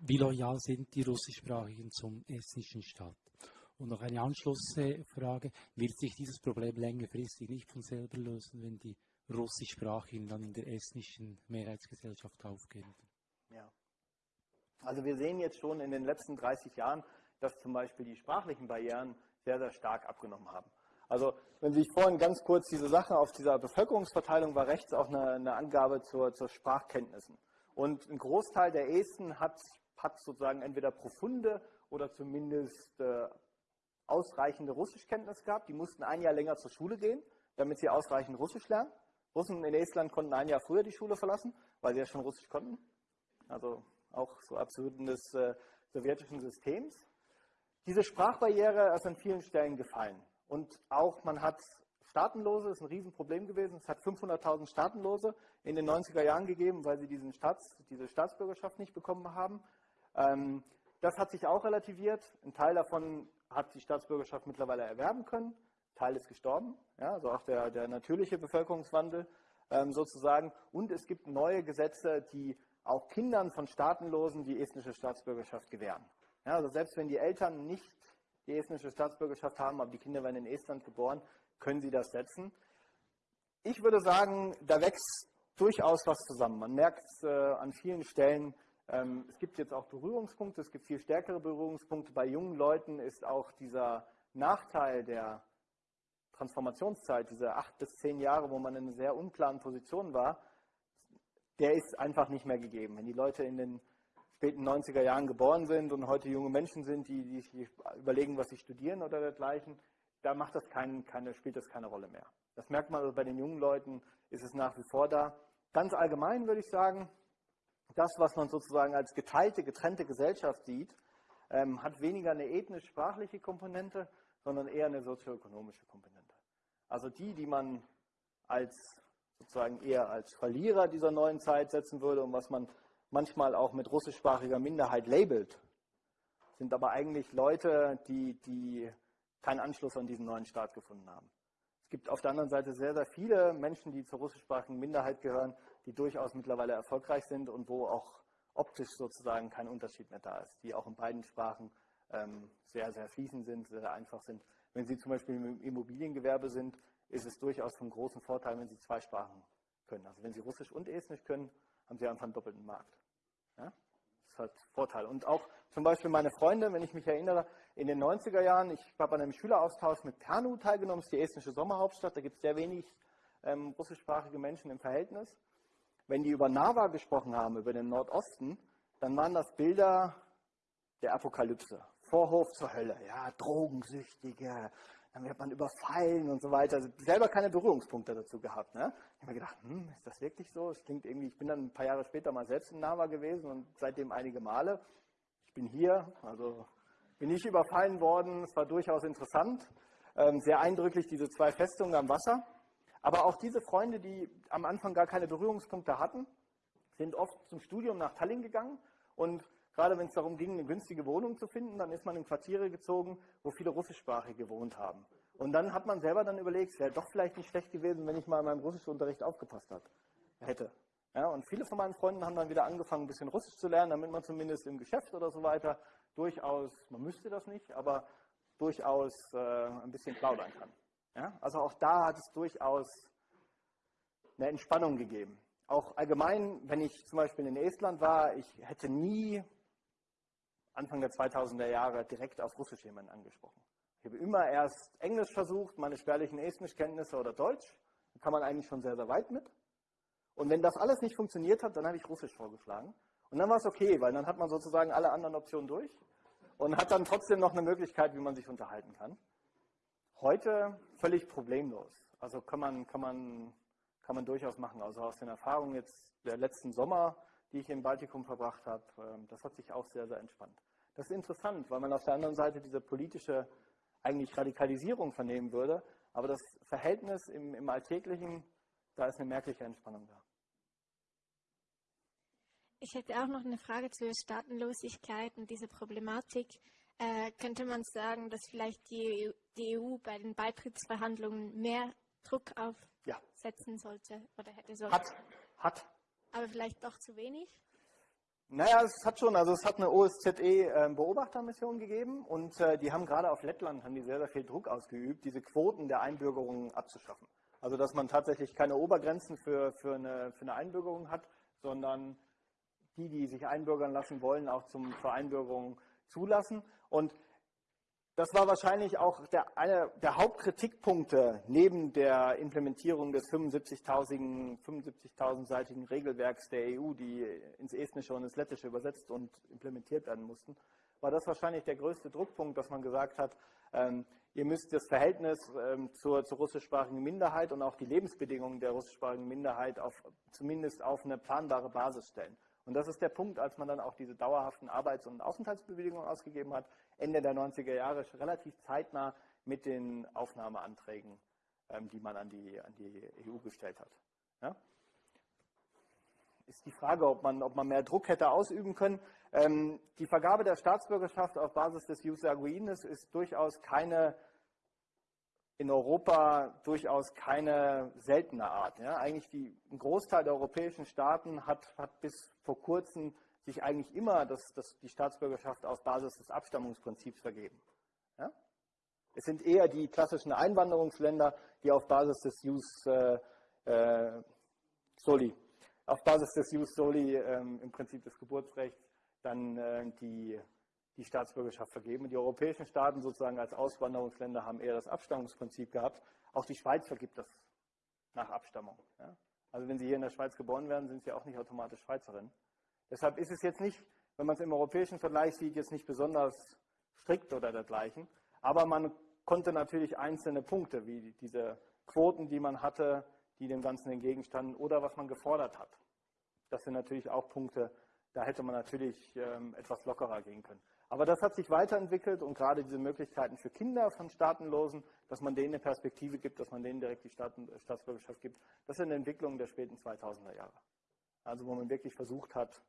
wie loyal sind die Russischsprachigen zum estnischen Staat? Und noch eine Anschlussfrage, wird sich dieses Problem längerfristig nicht von selber lösen, wenn die Russischsprachigen dann in der estnischen Mehrheitsgesellschaft aufgehen? Ja. Also wir sehen jetzt schon in den letzten 30 Jahren, dass zum Beispiel die sprachlichen Barrieren sehr, sehr stark abgenommen haben. Also wenn Sie sich vorhin ganz kurz diese Sache auf dieser Bevölkerungsverteilung war rechts auch eine, eine Angabe zur, zur Sprachkenntnissen. Und ein Großteil der Esten hat hat sozusagen entweder profunde oder zumindest äh, ausreichende Russischkenntnis gehabt. Die mussten ein Jahr länger zur Schule gehen, damit sie ausreichend Russisch lernen. Russen in Estland konnten ein Jahr früher die Schule verlassen, weil sie ja schon Russisch konnten. Also auch so Absurden des äh, sowjetischen Systems. Diese Sprachbarriere ist an vielen Stellen gefallen. Und auch man hat Staatenlose, das ist ein Riesenproblem gewesen. Es hat 500.000 Staatenlose in den 90er Jahren gegeben, weil sie diesen Staats, diese Staatsbürgerschaft nicht bekommen haben. Ähm, das hat sich auch relativiert. Ein Teil davon hat die Staatsbürgerschaft mittlerweile erwerben können. Teil ist gestorben, ja, also auch der, der natürliche Bevölkerungswandel ähm, sozusagen. Und es gibt neue Gesetze, die auch Kindern von Staatenlosen die estnische Staatsbürgerschaft gewähren. Ja, also selbst wenn die Eltern nicht die estnische Staatsbürgerschaft haben, aber die Kinder werden in Estland geboren, können sie das setzen. Ich würde sagen, da wächst durchaus was zusammen. Man merkt äh, an vielen Stellen, ähm, es gibt jetzt auch Berührungspunkte, es gibt viel stärkere Berührungspunkte. Bei jungen Leuten ist auch dieser Nachteil der Transformationszeit, diese acht bis zehn Jahre, wo man in einer sehr unklaren Position war, der ist einfach nicht mehr gegeben. Wenn die Leute in den späten 90er Jahren geboren sind und heute junge Menschen sind, die, die überlegen, was sie studieren oder dergleichen, da macht das kein, keine, spielt das keine Rolle mehr. Das merkt man also bei den jungen Leuten, ist es nach wie vor da. Ganz allgemein würde ich sagen, das, was man sozusagen als geteilte, getrennte Gesellschaft sieht, ähm, hat weniger eine ethnisch-sprachliche Komponente, sondern eher eine sozioökonomische Komponente. Also die, die man als sozusagen eher als Verlierer dieser neuen Zeit setzen würde und was man manchmal auch mit russischsprachiger Minderheit labelt, sind aber eigentlich Leute, die, die keinen Anschluss an diesen neuen Staat gefunden haben. Es gibt auf der anderen Seite sehr, sehr viele Menschen, die zur russischsprachigen Minderheit gehören, die durchaus mittlerweile erfolgreich sind und wo auch optisch sozusagen kein Unterschied mehr da ist, die auch in beiden Sprachen ähm, sehr, sehr fließend sind, sehr einfach sind. Wenn Sie zum Beispiel im Immobiliengewerbe sind, ist es durchaus von großem Vorteil, wenn Sie zwei Sprachen können. Also wenn Sie Russisch und Estnisch können, haben Sie einfach einen doppelten Markt. Ja? Das ist halt Vorteil. Und auch zum Beispiel meine Freunde, wenn ich mich erinnere, in den 90er Jahren, ich habe an einem Schüleraustausch mit Pernu teilgenommen, das ist die estnische Sommerhauptstadt, da gibt es sehr wenig ähm, russischsprachige Menschen im Verhältnis. Wenn die über Narva gesprochen haben, über den Nordosten, dann waren das Bilder der Apokalypse. Vorhof zur Hölle, ja, Drogensüchtige, dann wird man überfallen und so weiter. Also selber keine Berührungspunkte dazu gehabt. Ne? Ich habe mir gedacht, hm, ist das wirklich so? Es klingt irgendwie, ich bin dann ein paar Jahre später mal selbst in Nava gewesen und seitdem einige Male. Ich bin hier, also bin nicht überfallen worden. Es war durchaus interessant. Ähm, sehr eindrücklich, diese zwei Festungen am Wasser. Aber auch diese Freunde, die am Anfang gar keine Berührungspunkte hatten, sind oft zum Studium nach Tallinn gegangen und Gerade wenn es darum ging, eine günstige Wohnung zu finden, dann ist man in Quartiere gezogen, wo viele Russischsprachige gewohnt haben. Und dann hat man selber dann überlegt, es wäre doch vielleicht nicht schlecht gewesen, wenn ich mal in meinem Russischunterricht aufgepasst hat, hätte. Ja, und viele von meinen Freunden haben dann wieder angefangen, ein bisschen Russisch zu lernen, damit man zumindest im Geschäft oder so weiter durchaus, man müsste das nicht, aber durchaus äh, ein bisschen plaudern kann. Ja, also auch da hat es durchaus eine Entspannung gegeben. Auch allgemein, wenn ich zum Beispiel in Estland war, ich hätte nie Anfang der 2000er Jahre direkt auf Russisch jemanden angesprochen. Ich habe immer erst Englisch versucht, meine spärlichen Estnischkenntnisse oder Deutsch. Da kann man eigentlich schon sehr, sehr weit mit. Und wenn das alles nicht funktioniert hat, dann habe ich Russisch vorgeschlagen. Und dann war es okay, weil dann hat man sozusagen alle anderen Optionen durch und hat dann trotzdem noch eine Möglichkeit, wie man sich unterhalten kann. Heute völlig problemlos. Also kann man, kann man, kann man durchaus machen. Also aus den Erfahrungen jetzt der letzten Sommer, die ich im Baltikum verbracht habe, ähm, das hat sich auch sehr, sehr entspannt. Das ist interessant, weil man auf der anderen Seite diese politische eigentlich Radikalisierung vernehmen würde, aber das Verhältnis im, im Alltäglichen, da ist eine merkliche Entspannung da. Ich hätte auch noch eine Frage zur Staatenlosigkeit und dieser Problematik. Äh, könnte man sagen, dass vielleicht die, die, EU bei den Beitrittsverhandlungen mehr Druck aufsetzen ja. sollte oder hätte sollte? Hat, hat. Aber vielleicht doch zu wenig? Naja, es hat schon, also es hat eine OSZE-Beobachtermission ähm, gegeben und äh, die haben gerade auf Lettland haben die sehr, sehr viel Druck ausgeübt, diese Quoten der Einbürgerung abzuschaffen. Also dass man tatsächlich keine Obergrenzen für, für, eine, für eine Einbürgerung hat, sondern die, die sich einbürgern lassen wollen, auch zum, zur Einbürgerung zulassen. Und das war wahrscheinlich auch der, einer der Hauptkritikpunkte neben der Implementierung des 75.000 75 Regelwerks der EU, die ins Estnische und ins Lettische übersetzt und implementiert werden mussten, war das wahrscheinlich der größte Druckpunkt, dass man gesagt hat, ähm, ihr müsst das Verhältnis ähm, zur, zur, russischsprachigen Minderheit und auch die Lebensbedingungen der russischsprachigen Minderheit auf, zumindest auf eine planbare Basis stellen. Und das ist der Punkt, als man dann auch diese dauerhaften Arbeits- und Aufenthaltsbewilligungen ausgegeben hat, Ende der 90er Jahre, relativ zeitnah mit den Aufnahmeanträgen, ähm, die man an die, an die EU gestellt hat. Ja? Ist die Frage, ob man, ob man mehr Druck hätte ausüben können. Ähm, die Vergabe der Staatsbürgerschaft auf Basis des Jus Sanguinis ist durchaus keine in Europa durchaus keine seltene Art. Ja. Eigentlich die, ein Großteil der europäischen Staaten hat, hat bis vor kurzem sich eigentlich immer das, das, die Staatsbürgerschaft auf Basis des Abstammungsprinzips vergeben. Ja. Es sind eher die klassischen Einwanderungsländer, die auf Basis des Jus äh, äh, Soli, auf Basis des Jus Soli ähm, im Prinzip des Geburtsrechts dann äh, die die Staatsbürgerschaft vergeben. Die europäischen Staaten sozusagen als Auswanderungsländer haben eher das Abstammungsprinzip gehabt. Auch die Schweiz vergibt das nach Abstammung. Ja? Also wenn Sie hier in der Schweiz geboren werden, sind Sie auch nicht automatisch Schweizerin. Deshalb ist es jetzt nicht, wenn man es im europäischen Vergleich sieht, jetzt nicht besonders strikt oder dergleichen. Aber man konnte natürlich einzelne Punkte, wie diese Quoten, die man hatte, die dem Ganzen entgegenstanden oder was man gefordert hat. Das sind natürlich auch Punkte, da hätte man natürlich ähm, etwas lockerer gehen können. Aber das hat sich weiterentwickelt und gerade diese Möglichkeiten für Kinder von Staatenlosen, dass man denen eine Perspektive gibt, dass man denen direkt die Staaten, Staatsbürgerschaft gibt, das sind Entwicklungen der späten 2000er Jahre. Also wo man wirklich versucht hat,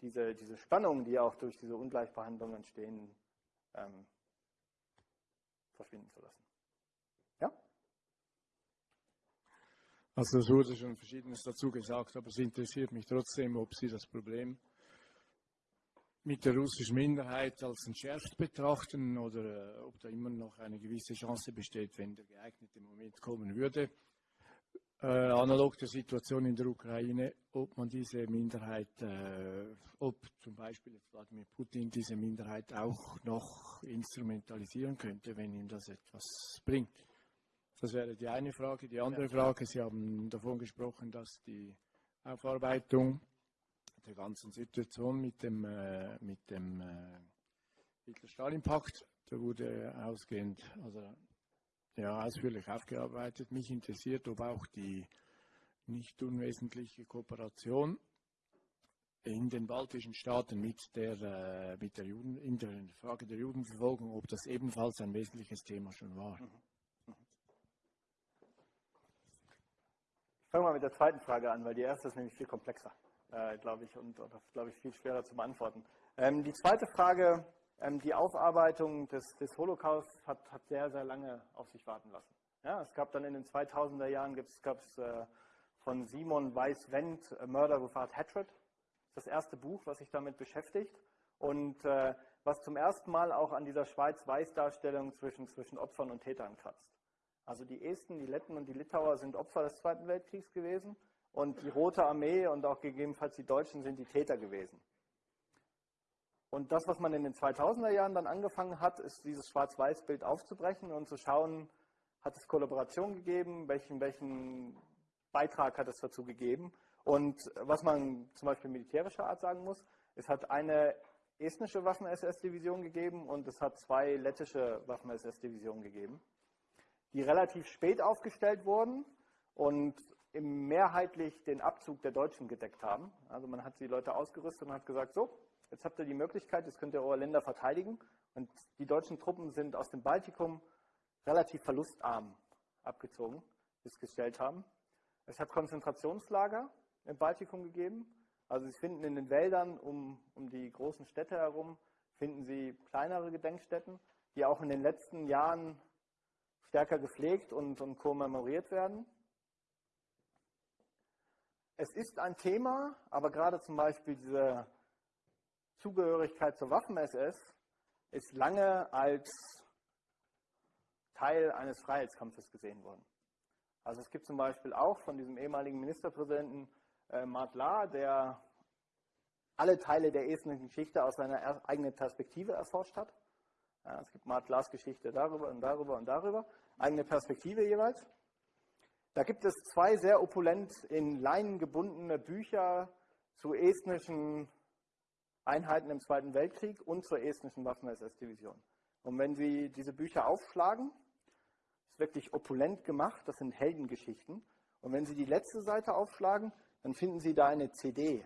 diese, diese Spannungen, die auch durch diese Ungleichbehandlung entstehen, ähm, verschwinden zu lassen. Ja? Also es wurde schon Verschiedenes dazu gesagt, aber es interessiert mich trotzdem, ob Sie das Problem mit der russischen Minderheit als entschärft betrachten oder äh, ob da immer noch eine gewisse Chance besteht, wenn der geeignete Moment kommen würde. Äh, analog der Situation in der Ukraine, ob man diese Minderheit, äh, ob zum Beispiel jetzt Wladimir Putin diese Minderheit auch noch instrumentalisieren könnte, wenn ihm das etwas bringt. Das wäre die eine Frage. Die andere Frage, Sie haben davon gesprochen, dass die Aufarbeitung der ganzen Situation mit dem, äh, mit dem äh, Hitler-Stalin-Pakt. Der wurde ausgehend, also ja, ausführlich aufgearbeitet. Mich interessiert, ob auch die nicht unwesentliche Kooperation in den baltischen Staaten mit der, äh, mit der Juden, in der Frage der Judenverfolgung, ob das ebenfalls ein wesentliches Thema schon war. Mhm. Ich fange mal mit der zweiten Frage an, weil die erste ist nämlich viel komplexer äh, glaube ich, und, und glaube ich, viel schwerer zu beantworten. Ähm, die zweite Frage, ähm, die Aufarbeitung des, des Holocaust hat, hat, sehr, sehr lange auf sich warten lassen. Ja, es gab dann in den 2000er Jahren, gab es äh, von Simon Weiss-Wendt, Murder Without Hatred, das erste Buch, was sich damit beschäftigt und äh, was zum ersten Mal auch an dieser Schwarz-Weiß-Darstellung zwischen, zwischen Opfern und Tätern kratzt. Also die Esten, die Letten und die Litauer sind Opfer des Zweiten Weltkriegs gewesen und die Rote Armee und auch gegebenenfalls die Deutschen sind die Täter gewesen. Und das, was man in den 2000er Jahren dann angefangen hat, ist dieses Schwarz-Weiß-Bild aufzubrechen und zu schauen, hat es Kollaboration gegeben, welchen, welchen Beitrag hat es dazu gegeben. Und was man zum Beispiel militärischer Art sagen muss, es hat eine estnische Waffen-SS-Division gegeben und es hat zwei lettische Waffen-SS-Divisionen gegeben, die relativ spät aufgestellt wurden und mehrheitlich den Abzug der Deutschen gedeckt haben. Also man hat die Leute ausgerüstet und hat gesagt, so, jetzt habt ihr die Möglichkeit, jetzt könnt ihr eure Länder verteidigen. Und die deutschen Truppen sind aus dem Baltikum relativ verlustarm abgezogen, bis gestellt haben. Es hat Konzentrationslager im Baltikum gegeben. Also Sie finden in den Wäldern um, um die großen Städte herum, finden Sie kleinere Gedenkstätten, die auch in den letzten Jahren stärker gepflegt und, und kommemoriert werden. Es ist ein Thema, aber gerade zum Beispiel diese Zugehörigkeit zur Waffen-SS ist lange als Teil eines Freiheitskampfes gesehen worden. Also es gibt zum Beispiel auch von diesem ehemaligen Ministerpräsidenten äh, Mart Lahr, der alle Teile der estnischen Geschichte aus seiner eigenen Perspektive erforscht hat. Ja, es gibt Mart Lahrs Geschichte darüber und darüber und darüber, eigene Perspektive jeweils. Da gibt es zwei sehr opulent in Leinen gebundene Bücher zu estnischen Einheiten im Zweiten Weltkrieg und zur estnischen Waffen-SS-Division. Und wenn Sie diese Bücher aufschlagen, ist wirklich opulent gemacht, das sind Heldengeschichten. Und wenn Sie die letzte Seite aufschlagen, dann finden Sie da eine CD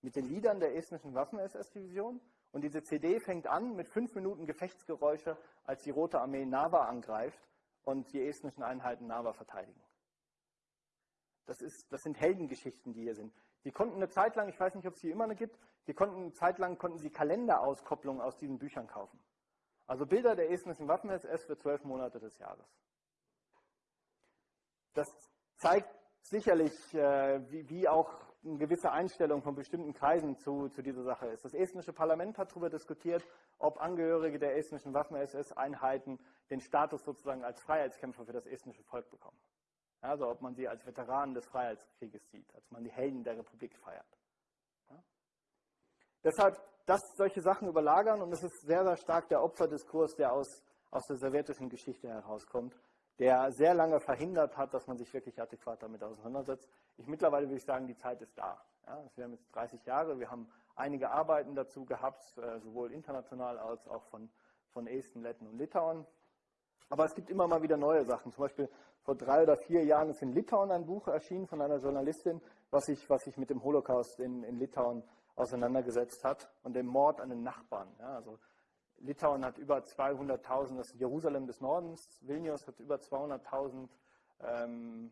mit den Liedern der estnischen Waffen-SS-Division. Und diese CD fängt an mit fünf Minuten Gefechtsgeräusche, als die Rote Armee Nava angreift und die estnischen Einheiten Nava verteidigen. Das, ist, das sind Heldengeschichten, die hier sind. Die konnten eine Zeit lang, ich weiß nicht, ob es die immer noch gibt, die konnten eine Zeit lang konnten sie Kalenderauskopplungen aus diesen Büchern kaufen. Also Bilder der estnischen Waffen-SS für zwölf Monate des Jahres. Das zeigt sicherlich, äh, wie, wie, auch eine gewisse Einstellung von bestimmten Kreisen zu, zu dieser Sache ist. Das estnische Parlament hat darüber diskutiert, ob Angehörige der estnischen Waffen-SS-Einheiten den Status sozusagen als Freiheitskämpfer für das estnische Volk bekommen. Also ob man sie als Veteranen des Freiheitskrieges sieht, als man die Helden der Republik feiert. Ja? Deshalb, dass solche Sachen überlagern und es ist sehr, sehr stark der Opferdiskurs, der aus, aus der sowjetischen Geschichte herauskommt, der sehr lange verhindert hat, dass man sich wirklich adäquat damit auseinandersetzt. Ich mittlerweile würde ich sagen, die Zeit ist da. Ja, wir haben jetzt 30 Jahre, wir haben einige Arbeiten dazu gehabt, äh, sowohl international als auch von, von Esten, Letten und Litauen. Aber es gibt immer mal wieder neue Sachen. Zum Beispiel vor drei oder vier Jahren ist in Litauen ein Buch erschienen von einer Journalistin, was sich, was sich mit dem Holocaust in, in Litauen auseinandergesetzt hat und dem Mord an den Nachbarn. Ja, also Litauen hat über 200.000, das ist Jerusalem des Nordens, Vilnius hat über 200.000 ähm,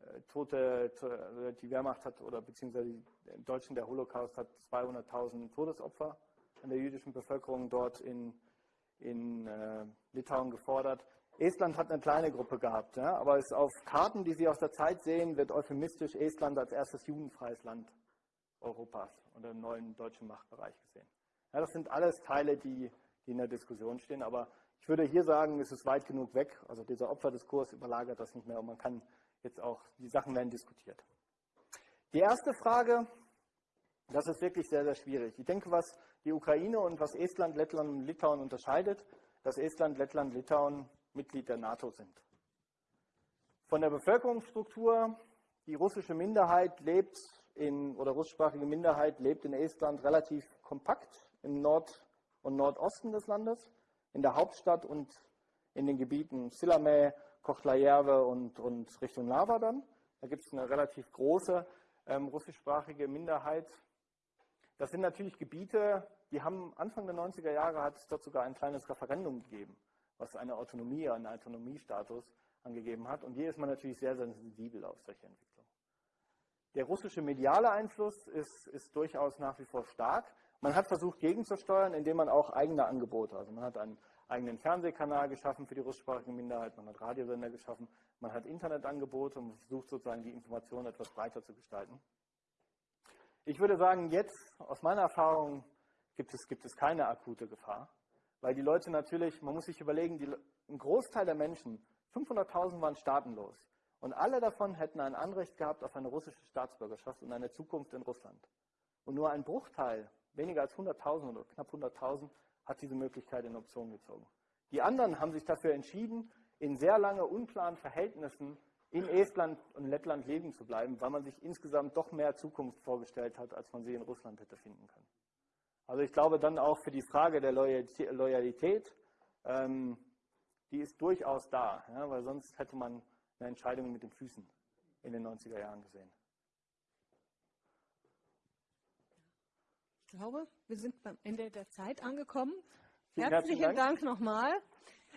äh, Tote, also die Wehrmacht hat oder beziehungsweise die Deutschen, der Holocaust hat 200.000 Todesopfer an der jüdischen Bevölkerung dort in, in äh, Litauen gefordert. Estland hat eine kleine Gruppe gehabt, ja, aber es auf Karten, die Sie aus der Zeit sehen, wird euphemistisch Estland als erstes judenfreies Land Europas oder im neuen deutschen Machtbereich gesehen. Ja, das sind alles Teile, die, die in der Diskussion stehen, aber ich würde hier sagen, es ist weit genug weg. Also dieser Opferdiskurs überlagert das nicht mehr und man kann jetzt auch, die Sachen werden diskutiert. Die erste Frage, das ist wirklich sehr, sehr schwierig. Ich denke, was die Ukraine und was Estland, Lettland und Litauen unterscheidet, dass Estland, Lettland, Litauen Mitglied der NATO sind. Von der Bevölkerungsstruktur, die russische Minderheit lebt in, oder russischsprachige Minderheit lebt in Estland relativ kompakt im Nord- und Nordosten des Landes, in der Hauptstadt und in den Gebieten Sillamäe, Kochlajärve und, und Richtung Lava dann. Da gibt es eine relativ große ähm, russischsprachige Minderheit. Das sind natürlich Gebiete, die haben Anfang der 90er Jahre hat es dort sogar ein kleines Referendum gegeben, was eine Autonomie, einen Autonomiestatus angegeben hat. Und hier ist man natürlich sehr, sensibel auf solche Entwicklungen. Der russische mediale Einfluss ist, ist durchaus nach wie vor stark. Man hat versucht gegenzusteuern, indem man auch eigene Angebote, also man hat einen eigenen Fernsehkanal geschaffen für die russischsprachige Minderheit, man hat Radiosender geschaffen, man hat Internetangebote und versucht sozusagen die Information etwas breiter zu gestalten. Ich würde sagen, jetzt aus meiner Erfahrung gibt es, gibt es keine akute Gefahr, weil die Leute natürlich, man muss sich überlegen, die, ein Großteil der Menschen, 500.000 waren staatenlos und alle davon hätten ein Anrecht gehabt auf eine russische Staatsbürgerschaft und eine Zukunft in Russland. Und nur ein Bruchteil, weniger als 100.000 oder knapp 100.000, hat diese Möglichkeit in Option gezogen. Die anderen haben sich dafür entschieden, in sehr lange unklaren Verhältnissen in Estland und Lettland leben zu bleiben, weil man sich insgesamt doch mehr Zukunft vorgestellt hat, als man sie in Russland hätte finden können. Also ich glaube dann auch für die Frage der Loyalität, ähm, die ist durchaus da, ja, weil sonst hätte man eine Entscheidung mit den Füßen in den 90er Jahren gesehen. Ich glaube, wir sind beim Ende der Zeit angekommen. Vielen herzlichen Dank, Dank nochmal.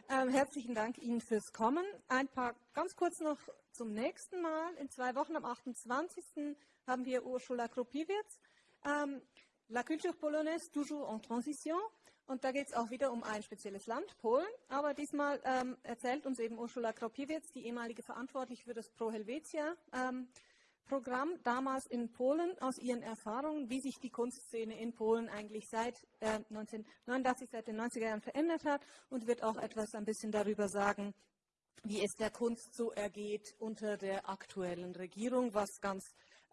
Ähm, herzlichen Dank Ihnen fürs Kommen. Ein paar ganz kurz noch zum nächsten Mal. In zwei Wochen am 28. haben wir Ursula Kropiewicz. Ähm, La culture polonaise toujours en transition. Und da geht es auch wieder um ein spezielles Land, Polen. Aber diesmal ähm, erzählt uns eben Ursula Kropiewicz, die ehemalige Verantwortliche für das Pro Helvetia. Ähm, Programm damals in Polen aus ihren Erfahrungen, wie sich die Kunstszene in Polen eigentlich seit äh, 1989, seit den 90er Jahren verändert hat und wird auch etwas ein bisschen darüber sagen, wie es der Kunst so ergeht unter der aktuellen Regierung, was ganz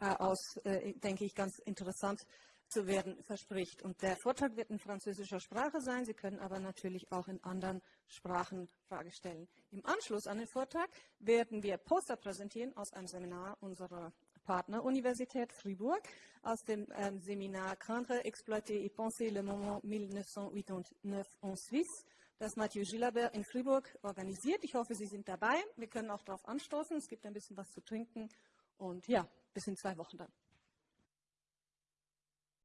äh, aus, äh, denke ich, ganz interessant zu werden verspricht. Und der Vortrag wird in französischer Sprache sein. Sie können aber natürlich auch in anderen Sprachen Frage stellen. Im Anschluss an den Vortrag werden wir Poster präsentieren aus einem Seminar unserer Partneruniversität Fribourg, aus dem ähm, Seminar Craindre, exploiter et penser le moment 1989 en Suisse, das Mathieu Gilabert in Fribourg organisiert. Ich hoffe, Sie sind dabei. Wir können auch darauf anstoßen. Es gibt ein bisschen was zu trinken. Und ja, bis in zwei Wochen dann.